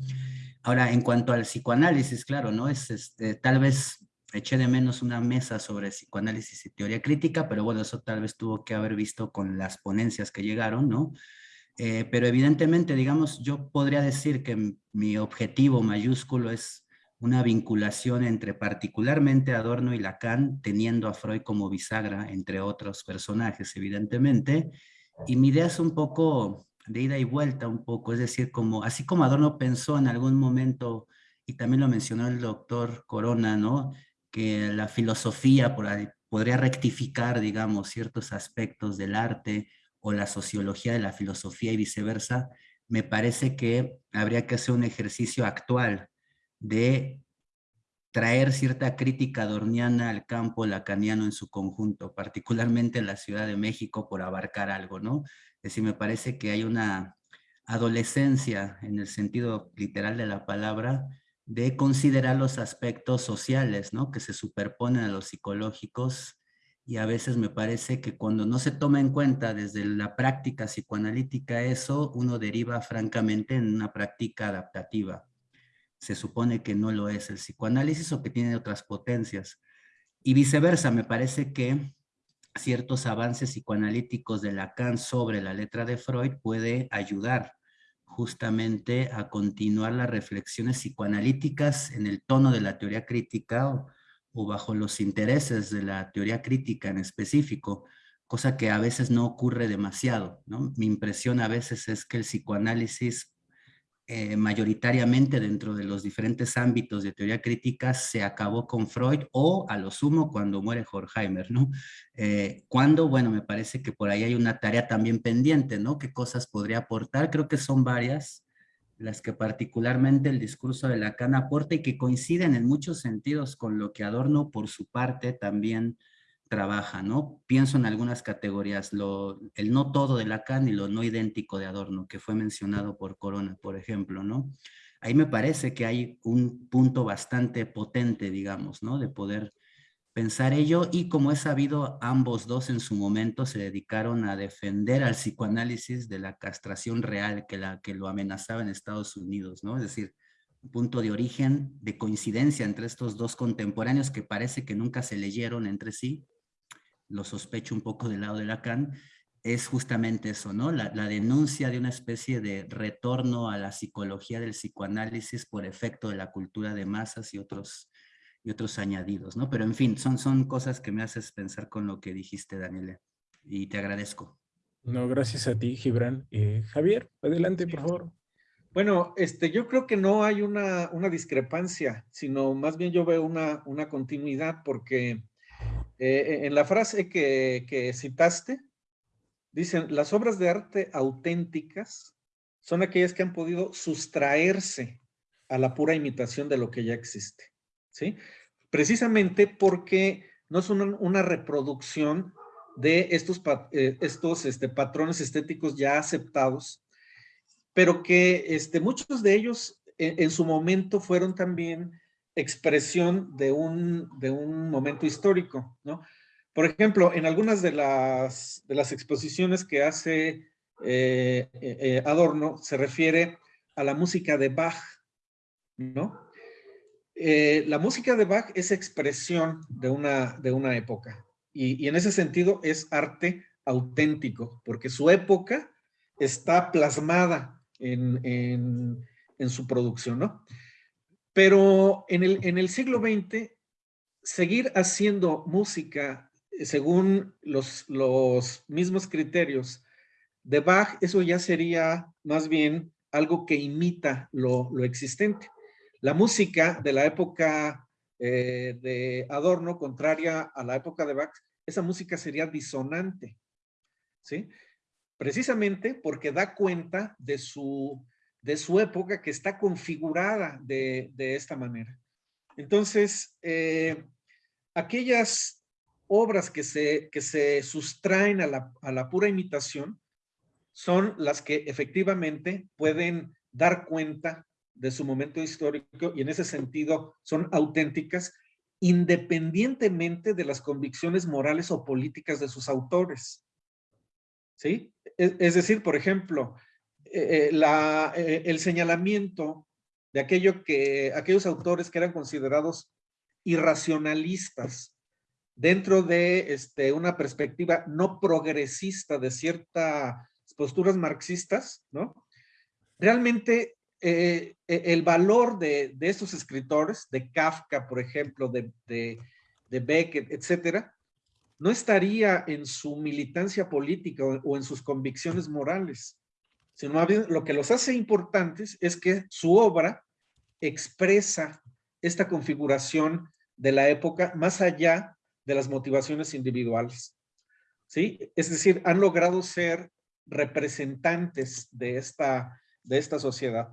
Ahora, en cuanto al psicoanálisis, claro, ¿no? Es este, tal vez eché de menos una mesa sobre psicoanálisis y teoría crítica, pero bueno, eso tal vez tuvo que haber visto con las ponencias que llegaron, ¿no? Eh, pero evidentemente, digamos, yo podría decir que mi objetivo mayúsculo es una vinculación entre particularmente Adorno y Lacan, teniendo a Freud como bisagra, entre otros personajes, evidentemente, y mi idea es un poco de ida y vuelta un poco, es decir, como, así como Adorno pensó en algún momento, y también lo mencionó el doctor Corona, ¿no? Que la filosofía podría rectificar, digamos, ciertos aspectos del arte o la sociología de la filosofía y viceversa, me parece que habría que hacer un ejercicio actual de traer cierta crítica dorniana al campo lacaniano en su conjunto, particularmente en la Ciudad de México por abarcar algo, ¿no? Es decir, me parece que hay una adolescencia en el sentido literal de la palabra de considerar los aspectos sociales, ¿no? Que se superponen a los psicológicos y a veces me parece que cuando no se toma en cuenta desde la práctica psicoanalítica eso, uno deriva francamente en una práctica adaptativa. Se supone que no lo es el psicoanálisis o que tiene otras potencias. Y viceversa, me parece que ciertos avances psicoanalíticos de Lacan sobre la letra de Freud puede ayudar justamente a continuar las reflexiones psicoanalíticas en el tono de la teoría crítica o, bajo los intereses de la teoría crítica en específico, cosa que a veces no ocurre demasiado. ¿no? Mi impresión a veces es que el psicoanálisis eh, mayoritariamente dentro de los diferentes ámbitos de teoría crítica se acabó con Freud o a lo sumo cuando muere Horkheimer, ¿no? Eh, cuando, bueno, me parece que por ahí hay una tarea también pendiente, ¿no? ¿Qué cosas podría aportar? Creo que son varias las que particularmente el discurso de Lacan aporta y que coinciden en muchos sentidos con lo que Adorno por su parte también trabaja, ¿no? Pienso en algunas categorías, lo, el no todo de Lacan y lo no idéntico de Adorno, que fue mencionado por Corona, por ejemplo, ¿no? Ahí me parece que hay un punto bastante potente, digamos, ¿no? De poder pensar ello y como he sabido, ambos dos en su momento se dedicaron a defender al psicoanálisis de la castración real que, la, que lo amenazaba en Estados Unidos, ¿no? Es decir, un punto de origen, de coincidencia entre estos dos contemporáneos que parece que nunca se leyeron entre sí, lo sospecho un poco del lado de Lacan, es justamente eso, ¿no? La, denuncia de una especie de retorno a la psicología del psicoanálisis por efecto de la cultura de masas y otros, y otros añadidos, ¿no? Pero en fin, son, son cosas que me haces pensar con lo que dijiste, Daniela, y te agradezco. No, gracias a ti, Gibran. Eh, Javier, adelante, por favor. Bueno, este, yo creo que no hay una, una discrepancia, sino más bien yo veo una, una continuidad porque eh, en la frase que, citaste, dicen, las obras de arte auténticas son aquellas que han podido sustraerse a la pura imitación de lo que ya existe, ¿sí? Precisamente porque no son una, reproducción de estos, eh, estos este, patrones estéticos ya aceptados, pero que este, muchos de ellos en, su momento fueron también expresión de un, de un momento histórico, ¿no? Por ejemplo, en algunas de las, de las exposiciones que hace eh, eh, eh, Adorno, se refiere a la música de Bach, ¿no? la música de Bach es expresión de una, de una época y, en ese sentido es arte auténtico, porque su época está plasmada en, en, en su producción, ¿no? Pero en el, en el siglo XX, seguir haciendo música eh, según los, los mismos criterios de Bach, eso ya sería más bien algo que imita lo, existente. La música de la época eh, de Adorno, contraria a la época de Bach, esa música sería disonante, ¿sí? Precisamente porque da cuenta de su de su época que está configurada de, esta manera. Entonces, eh, aquellas obras que se, que se sustraen a la, a la pura imitación son las que efectivamente pueden dar cuenta de su momento histórico y en ese sentido son auténticas independientemente de las convicciones morales o políticas de sus autores. ¿Sí? Es, decir, por ejemplo, eh, eh, eh, el señalamiento de aquello que, aquellos autores que eran considerados irracionalistas dentro de este, una perspectiva no progresista de ciertas posturas marxistas, ¿no? Realmente el valor de, estos escritores, de Kafka, por ejemplo, de, de, de Beckett, etcétera, no estaría en su militancia política o, en sus convicciones morales, lo que los hace importantes es que su obra expresa esta configuración de la época más allá de las motivaciones individuales. ¿Sí? Es decir, han logrado ser representantes de esta, de esta sociedad.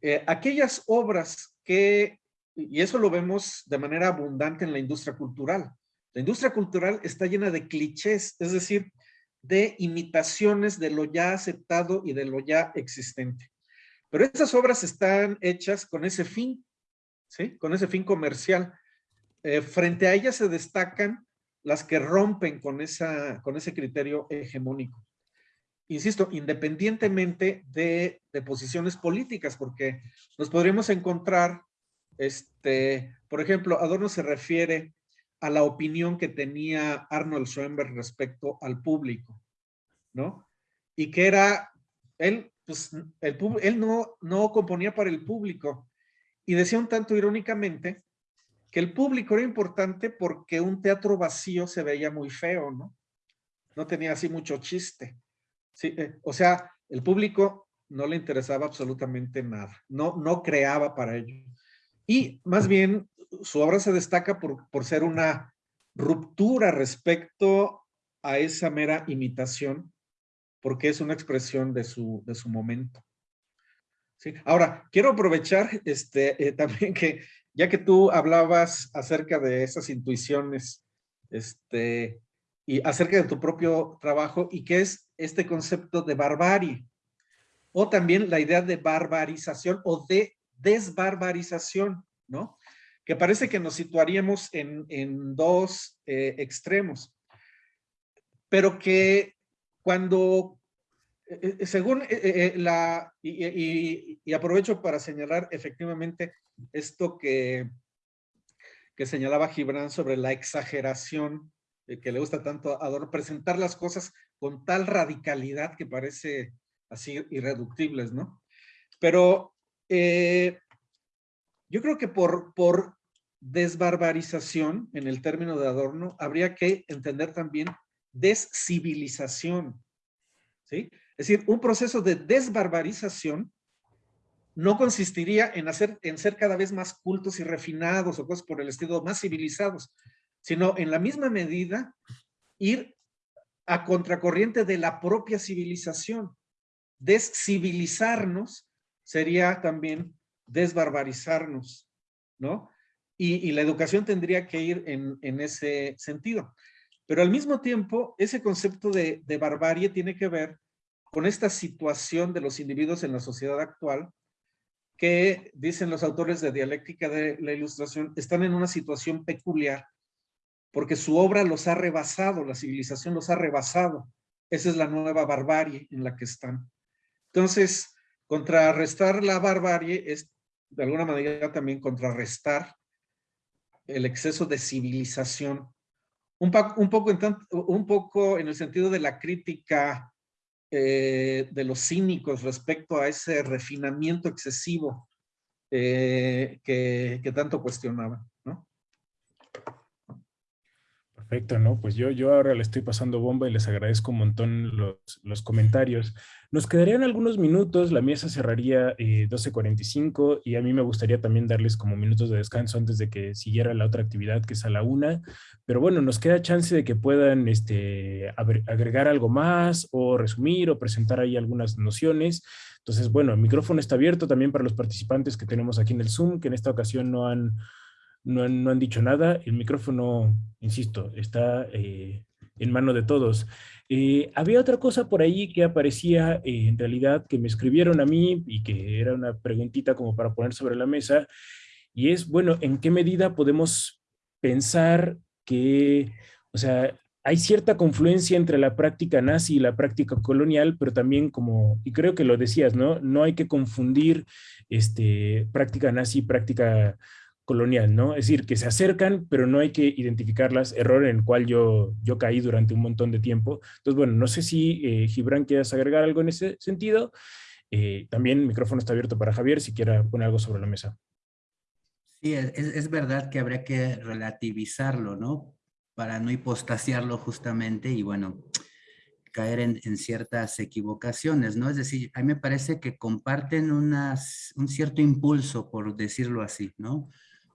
Eh, aquellas obras que, y eso lo vemos de manera abundante en la industria cultural, la industria cultural está llena de clichés, es decir, de imitaciones de lo ya aceptado y de lo ya existente. Pero estas obras están hechas con ese fin, ¿sí? Con ese fin comercial. Eh, frente a ellas se destacan las que rompen con, esa, con ese criterio hegemónico. Insisto, independientemente de, de posiciones políticas, porque nos podríamos encontrar, este, por ejemplo, Adorno se refiere a la opinión que tenía Arnold Schoenberg respecto al público, ¿no? Y que era, él, pues, el, él no, no componía para el público y decía un tanto irónicamente que el público era importante porque un teatro vacío se veía muy feo, ¿no? No tenía así mucho chiste. Sí, eh, o sea, el público no le interesaba absolutamente nada, no, no creaba para ello. Y más bien su obra se destaca por, por ser una ruptura respecto a esa mera imitación, porque es una expresión de su, de su momento. ¿Sí? Ahora, quiero aprovechar este, eh, también que, ya que tú hablabas acerca de esas intuiciones, este, y acerca de tu propio trabajo, y qué es este concepto de barbarie, o también la idea de barbarización o de desbarbarización, ¿no? que parece que nos situaríamos en, dos eh, extremos, pero que cuando, eh, eh, según la, y, aprovecho para señalar efectivamente esto que, que señalaba Gibran sobre la exageración que le gusta tanto a presentar las cosas con tal radicalidad que parece así irreductibles, ¿no? Pero yo creo que por, por desbarbarización, en el término de Adorno, habría que entender también descivilización. ¿sí? Es decir, un proceso de desbarbarización no consistiría en, hacer, en ser cada vez más cultos y refinados o cosas por el estilo, más civilizados, sino en la misma medida ir a contracorriente de la propia civilización. Descivilizarnos sería también desbarbarizarnos, ¿no? y, la educación tendría que ir en, ese sentido. Pero al mismo tiempo, ese concepto de, barbarie tiene que ver con esta situación de los individuos en la sociedad actual que, dicen los autores de dialéctica de la ilustración, están en una situación peculiar porque su obra los ha rebasado, la civilización los ha rebasado. Esa es la nueva barbarie en la que están. Entonces, contrarrestar la barbarie es de alguna manera también contrarrestar el exceso de civilización. Un, poco, en el sentido de la crítica eh, de los cínicos respecto a ese refinamiento excesivo eh, que, tanto cuestionaban. Perfecto, ¿no? Pues yo, yo ahora le estoy pasando bomba y les agradezco un montón los, los comentarios. Nos quedarían algunos minutos, la mesa cerraría eh, 12.45 y a mí me gustaría también darles como minutos de descanso antes de que siguiera la otra actividad que es a la una. Pero bueno, nos queda chance de que puedan este, agregar algo más o resumir o presentar ahí algunas nociones. Entonces, bueno, el micrófono está abierto también para los participantes que tenemos aquí en el Zoom, que en esta ocasión no han, no han, dicho nada. El micrófono, insisto, está eh, en mano de todos. Eh, había otra cosa por ahí que aparecía eh, en realidad que me escribieron a mí y que era una preguntita como para poner sobre la mesa y es, bueno, ¿en qué medida podemos pensar que, o sea, hay cierta confluencia entre la práctica nazi y la práctica colonial, pero también como, y creo que lo decías, ¿no? No hay que confundir este, práctica nazi y práctica colonial, ¿no? Es decir, que se acercan, pero no hay que identificarlas, error en el cual yo, yo caí durante un montón de tiempo. Entonces, bueno, no sé si eh, Gibran quieras agregar algo en ese sentido. Eh, también el micrófono está abierto para Javier si quiera poner algo sobre la mesa. Sí, es, es verdad que habría que relativizarlo, ¿no? Para no hipostasiarlo justamente y bueno, caer en, ciertas equivocaciones, ¿no? Es decir, a mí me parece que comparten un cierto impulso, por decirlo así, ¿no?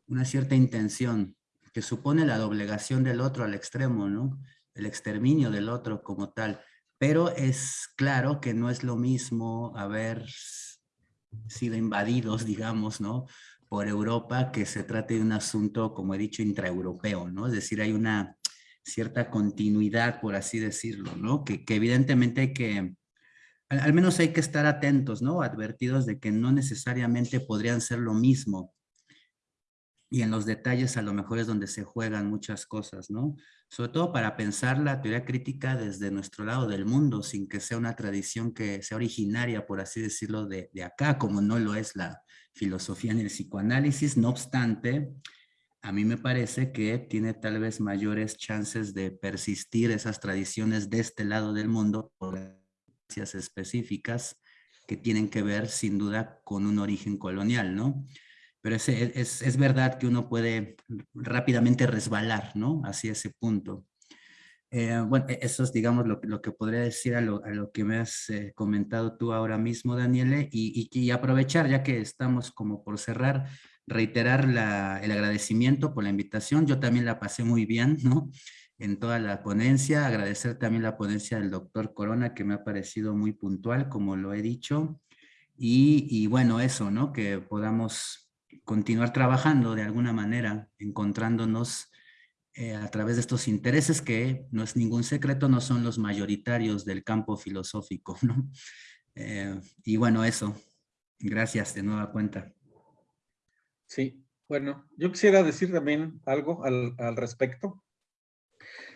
Una cierta intención que supone la doblegación del otro al extremo, ¿no? El exterminio del otro como tal. Pero es claro que no es lo mismo haber sido invadidos, digamos, ¿no? Por Europa, que se trate de un asunto, como he dicho, intraeuropeo, ¿no? Es decir, hay una cierta continuidad, por así decirlo, ¿no? Que, evidentemente hay que, al, al menos hay que estar atentos, ¿no? Advertidos de que no necesariamente podrían ser lo mismo y en los detalles a lo mejor es donde se juegan muchas cosas, ¿no? Sobre todo para pensar la teoría crítica desde nuestro lado del mundo, sin que sea una tradición que sea originaria, por así decirlo, de, de acá, como no lo es la filosofía ni el psicoanálisis. No obstante, a mí me parece que tiene tal vez mayores chances de persistir esas tradiciones de este lado del mundo por gracias específicas que tienen que ver sin duda con un origen colonial, ¿no? Pero es, es, es, verdad que uno puede rápidamente resbalar, ¿no? Hacia ese punto. Eh, bueno, e, eso es, digamos, lo, lo, que podría decir a lo, a lo que me has eh, comentado tú ahora mismo, Daniele, y, y, y, aprovechar, ya que estamos como por cerrar, reiterar la, el agradecimiento por la invitación. Yo también la pasé muy bien, ¿no? En toda la ponencia. Agradecer también la ponencia del doctor Corona, que me ha parecido muy puntual, como lo he dicho. Y, y bueno, eso, ¿no? Que podamos continuar trabajando de alguna manera, encontrándonos eh, a través de estos intereses que no es ningún secreto, no son los mayoritarios del campo filosófico, ¿no? Eh, y bueno, eso. Gracias de nueva cuenta. Sí, bueno, yo quisiera decir también algo al, al respecto.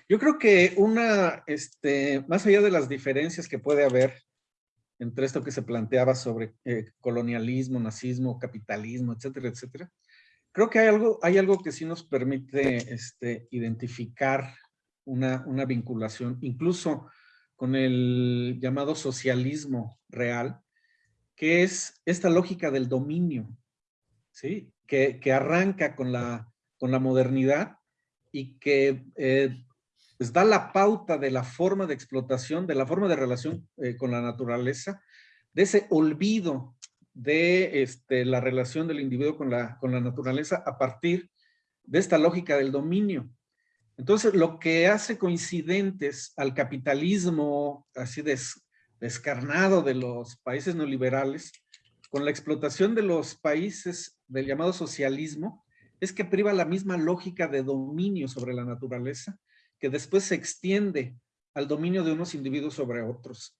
Yo creo que una, este, más allá de las diferencias que puede haber entre esto que se planteaba sobre eh, colonialismo, nazismo, capitalismo, etcétera, etcétera. Creo que hay algo, hay algo que sí nos permite este, identificar una, vinculación, incluso con el llamado socialismo real, que es esta lógica del dominio, ¿sí? que, que arranca con la, con la modernidad y que eh, pues da la pauta de la forma de explotación, de la forma de relación eh, con la naturaleza, de ese olvido de este, la relación del individuo con la, con la naturaleza a partir de esta lógica del dominio. Entonces, lo que hace coincidentes al capitalismo así des, descarnado de los países neoliberales con la explotación de los países del llamado socialismo es que priva la misma lógica de dominio sobre la naturaleza que después se extiende al dominio de unos individuos sobre otros.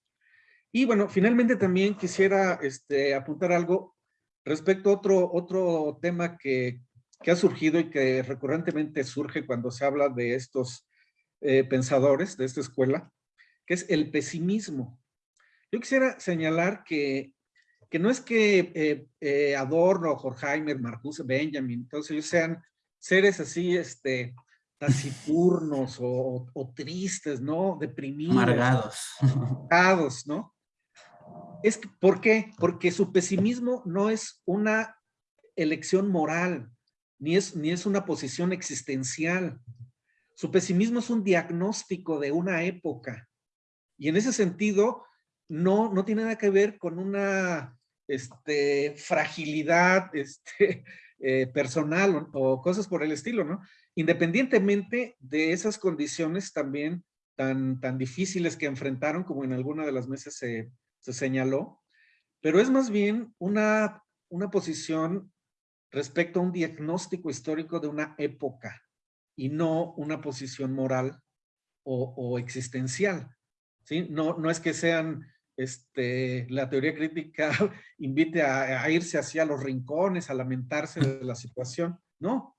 Y bueno, finalmente también quisiera este, apuntar algo respecto a otro, otro tema que, que, ha surgido y que recurrentemente surge cuando se habla de estos eh, pensadores de esta escuela, que es el pesimismo. Yo quisiera señalar que, que no es que eh, eh, Adorno, Horkheimer, Marcuse, Benjamin, todos ellos sean seres así, este, taciturnos o, o, tristes, ¿no? Deprimidos. Amargados. Amargados, ¿no? Es, ¿Por qué? Porque su pesimismo no es una elección moral, ni es, ni es una posición existencial. Su pesimismo es un diagnóstico de una época. Y en ese sentido, no, no tiene nada que ver con una este, fragilidad este, eh, personal o, o, cosas por el estilo, ¿no? Independientemente de esas condiciones también tan, tan difíciles que enfrentaron, como en alguna de las mesas se, se señaló, pero es más bien una, una posición respecto a un diagnóstico histórico de una época y no una posición moral o, existencial. ¿sí? No, no es que sean, este, la teoría crítica invite a, a, irse hacia los rincones, a lamentarse de la situación. No,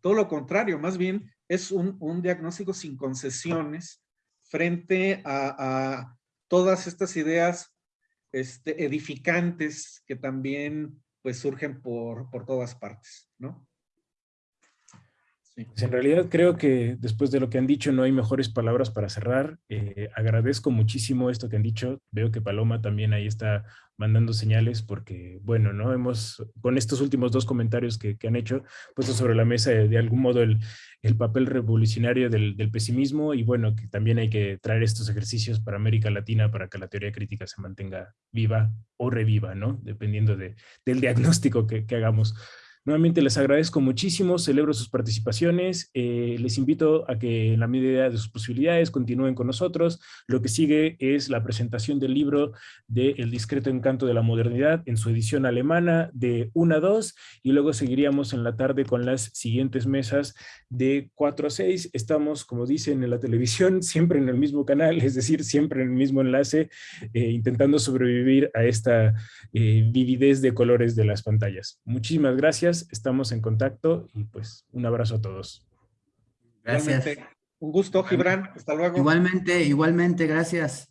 todo lo contrario, más bien es un, diagnóstico sin concesiones frente a, a todas estas ideas este, edificantes que también pues surgen por, por todas partes, ¿no? Pues, en realidad creo que después de lo que han dicho no hay mejores palabras para cerrar. Eh, agradezco muchísimo esto que han dicho. Veo que Paloma también ahí está mandando señales porque, bueno, ¿no? Hemos, con estos últimos dos comentarios que, han hecho, puesto sobre la mesa de, algún modo el, papel revolucionario del, pesimismo y bueno, que también hay que traer estos ejercicios para América Latina para que la teoría crítica se mantenga viva o reviva, ¿no? Dependiendo de, del diagnóstico que, que hagamos. Nuevamente les agradezco muchísimo, celebro sus participaciones, eh, les invito a que en la medida de sus posibilidades continúen con nosotros. Lo que sigue es la presentación del libro de El discreto encanto de la modernidad en su edición alemana de 1 a 2 y luego seguiríamos en la tarde con las siguientes mesas de 4 a 6. Estamos, como dicen en la televisión, siempre en el mismo canal, es decir, siempre en el mismo enlace, eh, intentando sobrevivir a esta eh, vividez de colores de las pantallas. Muchísimas gracias estamos en contacto y pues un abrazo a todos. Gracias. Un gusto, Gibran. Hasta luego. Igualmente, igualmente, gracias.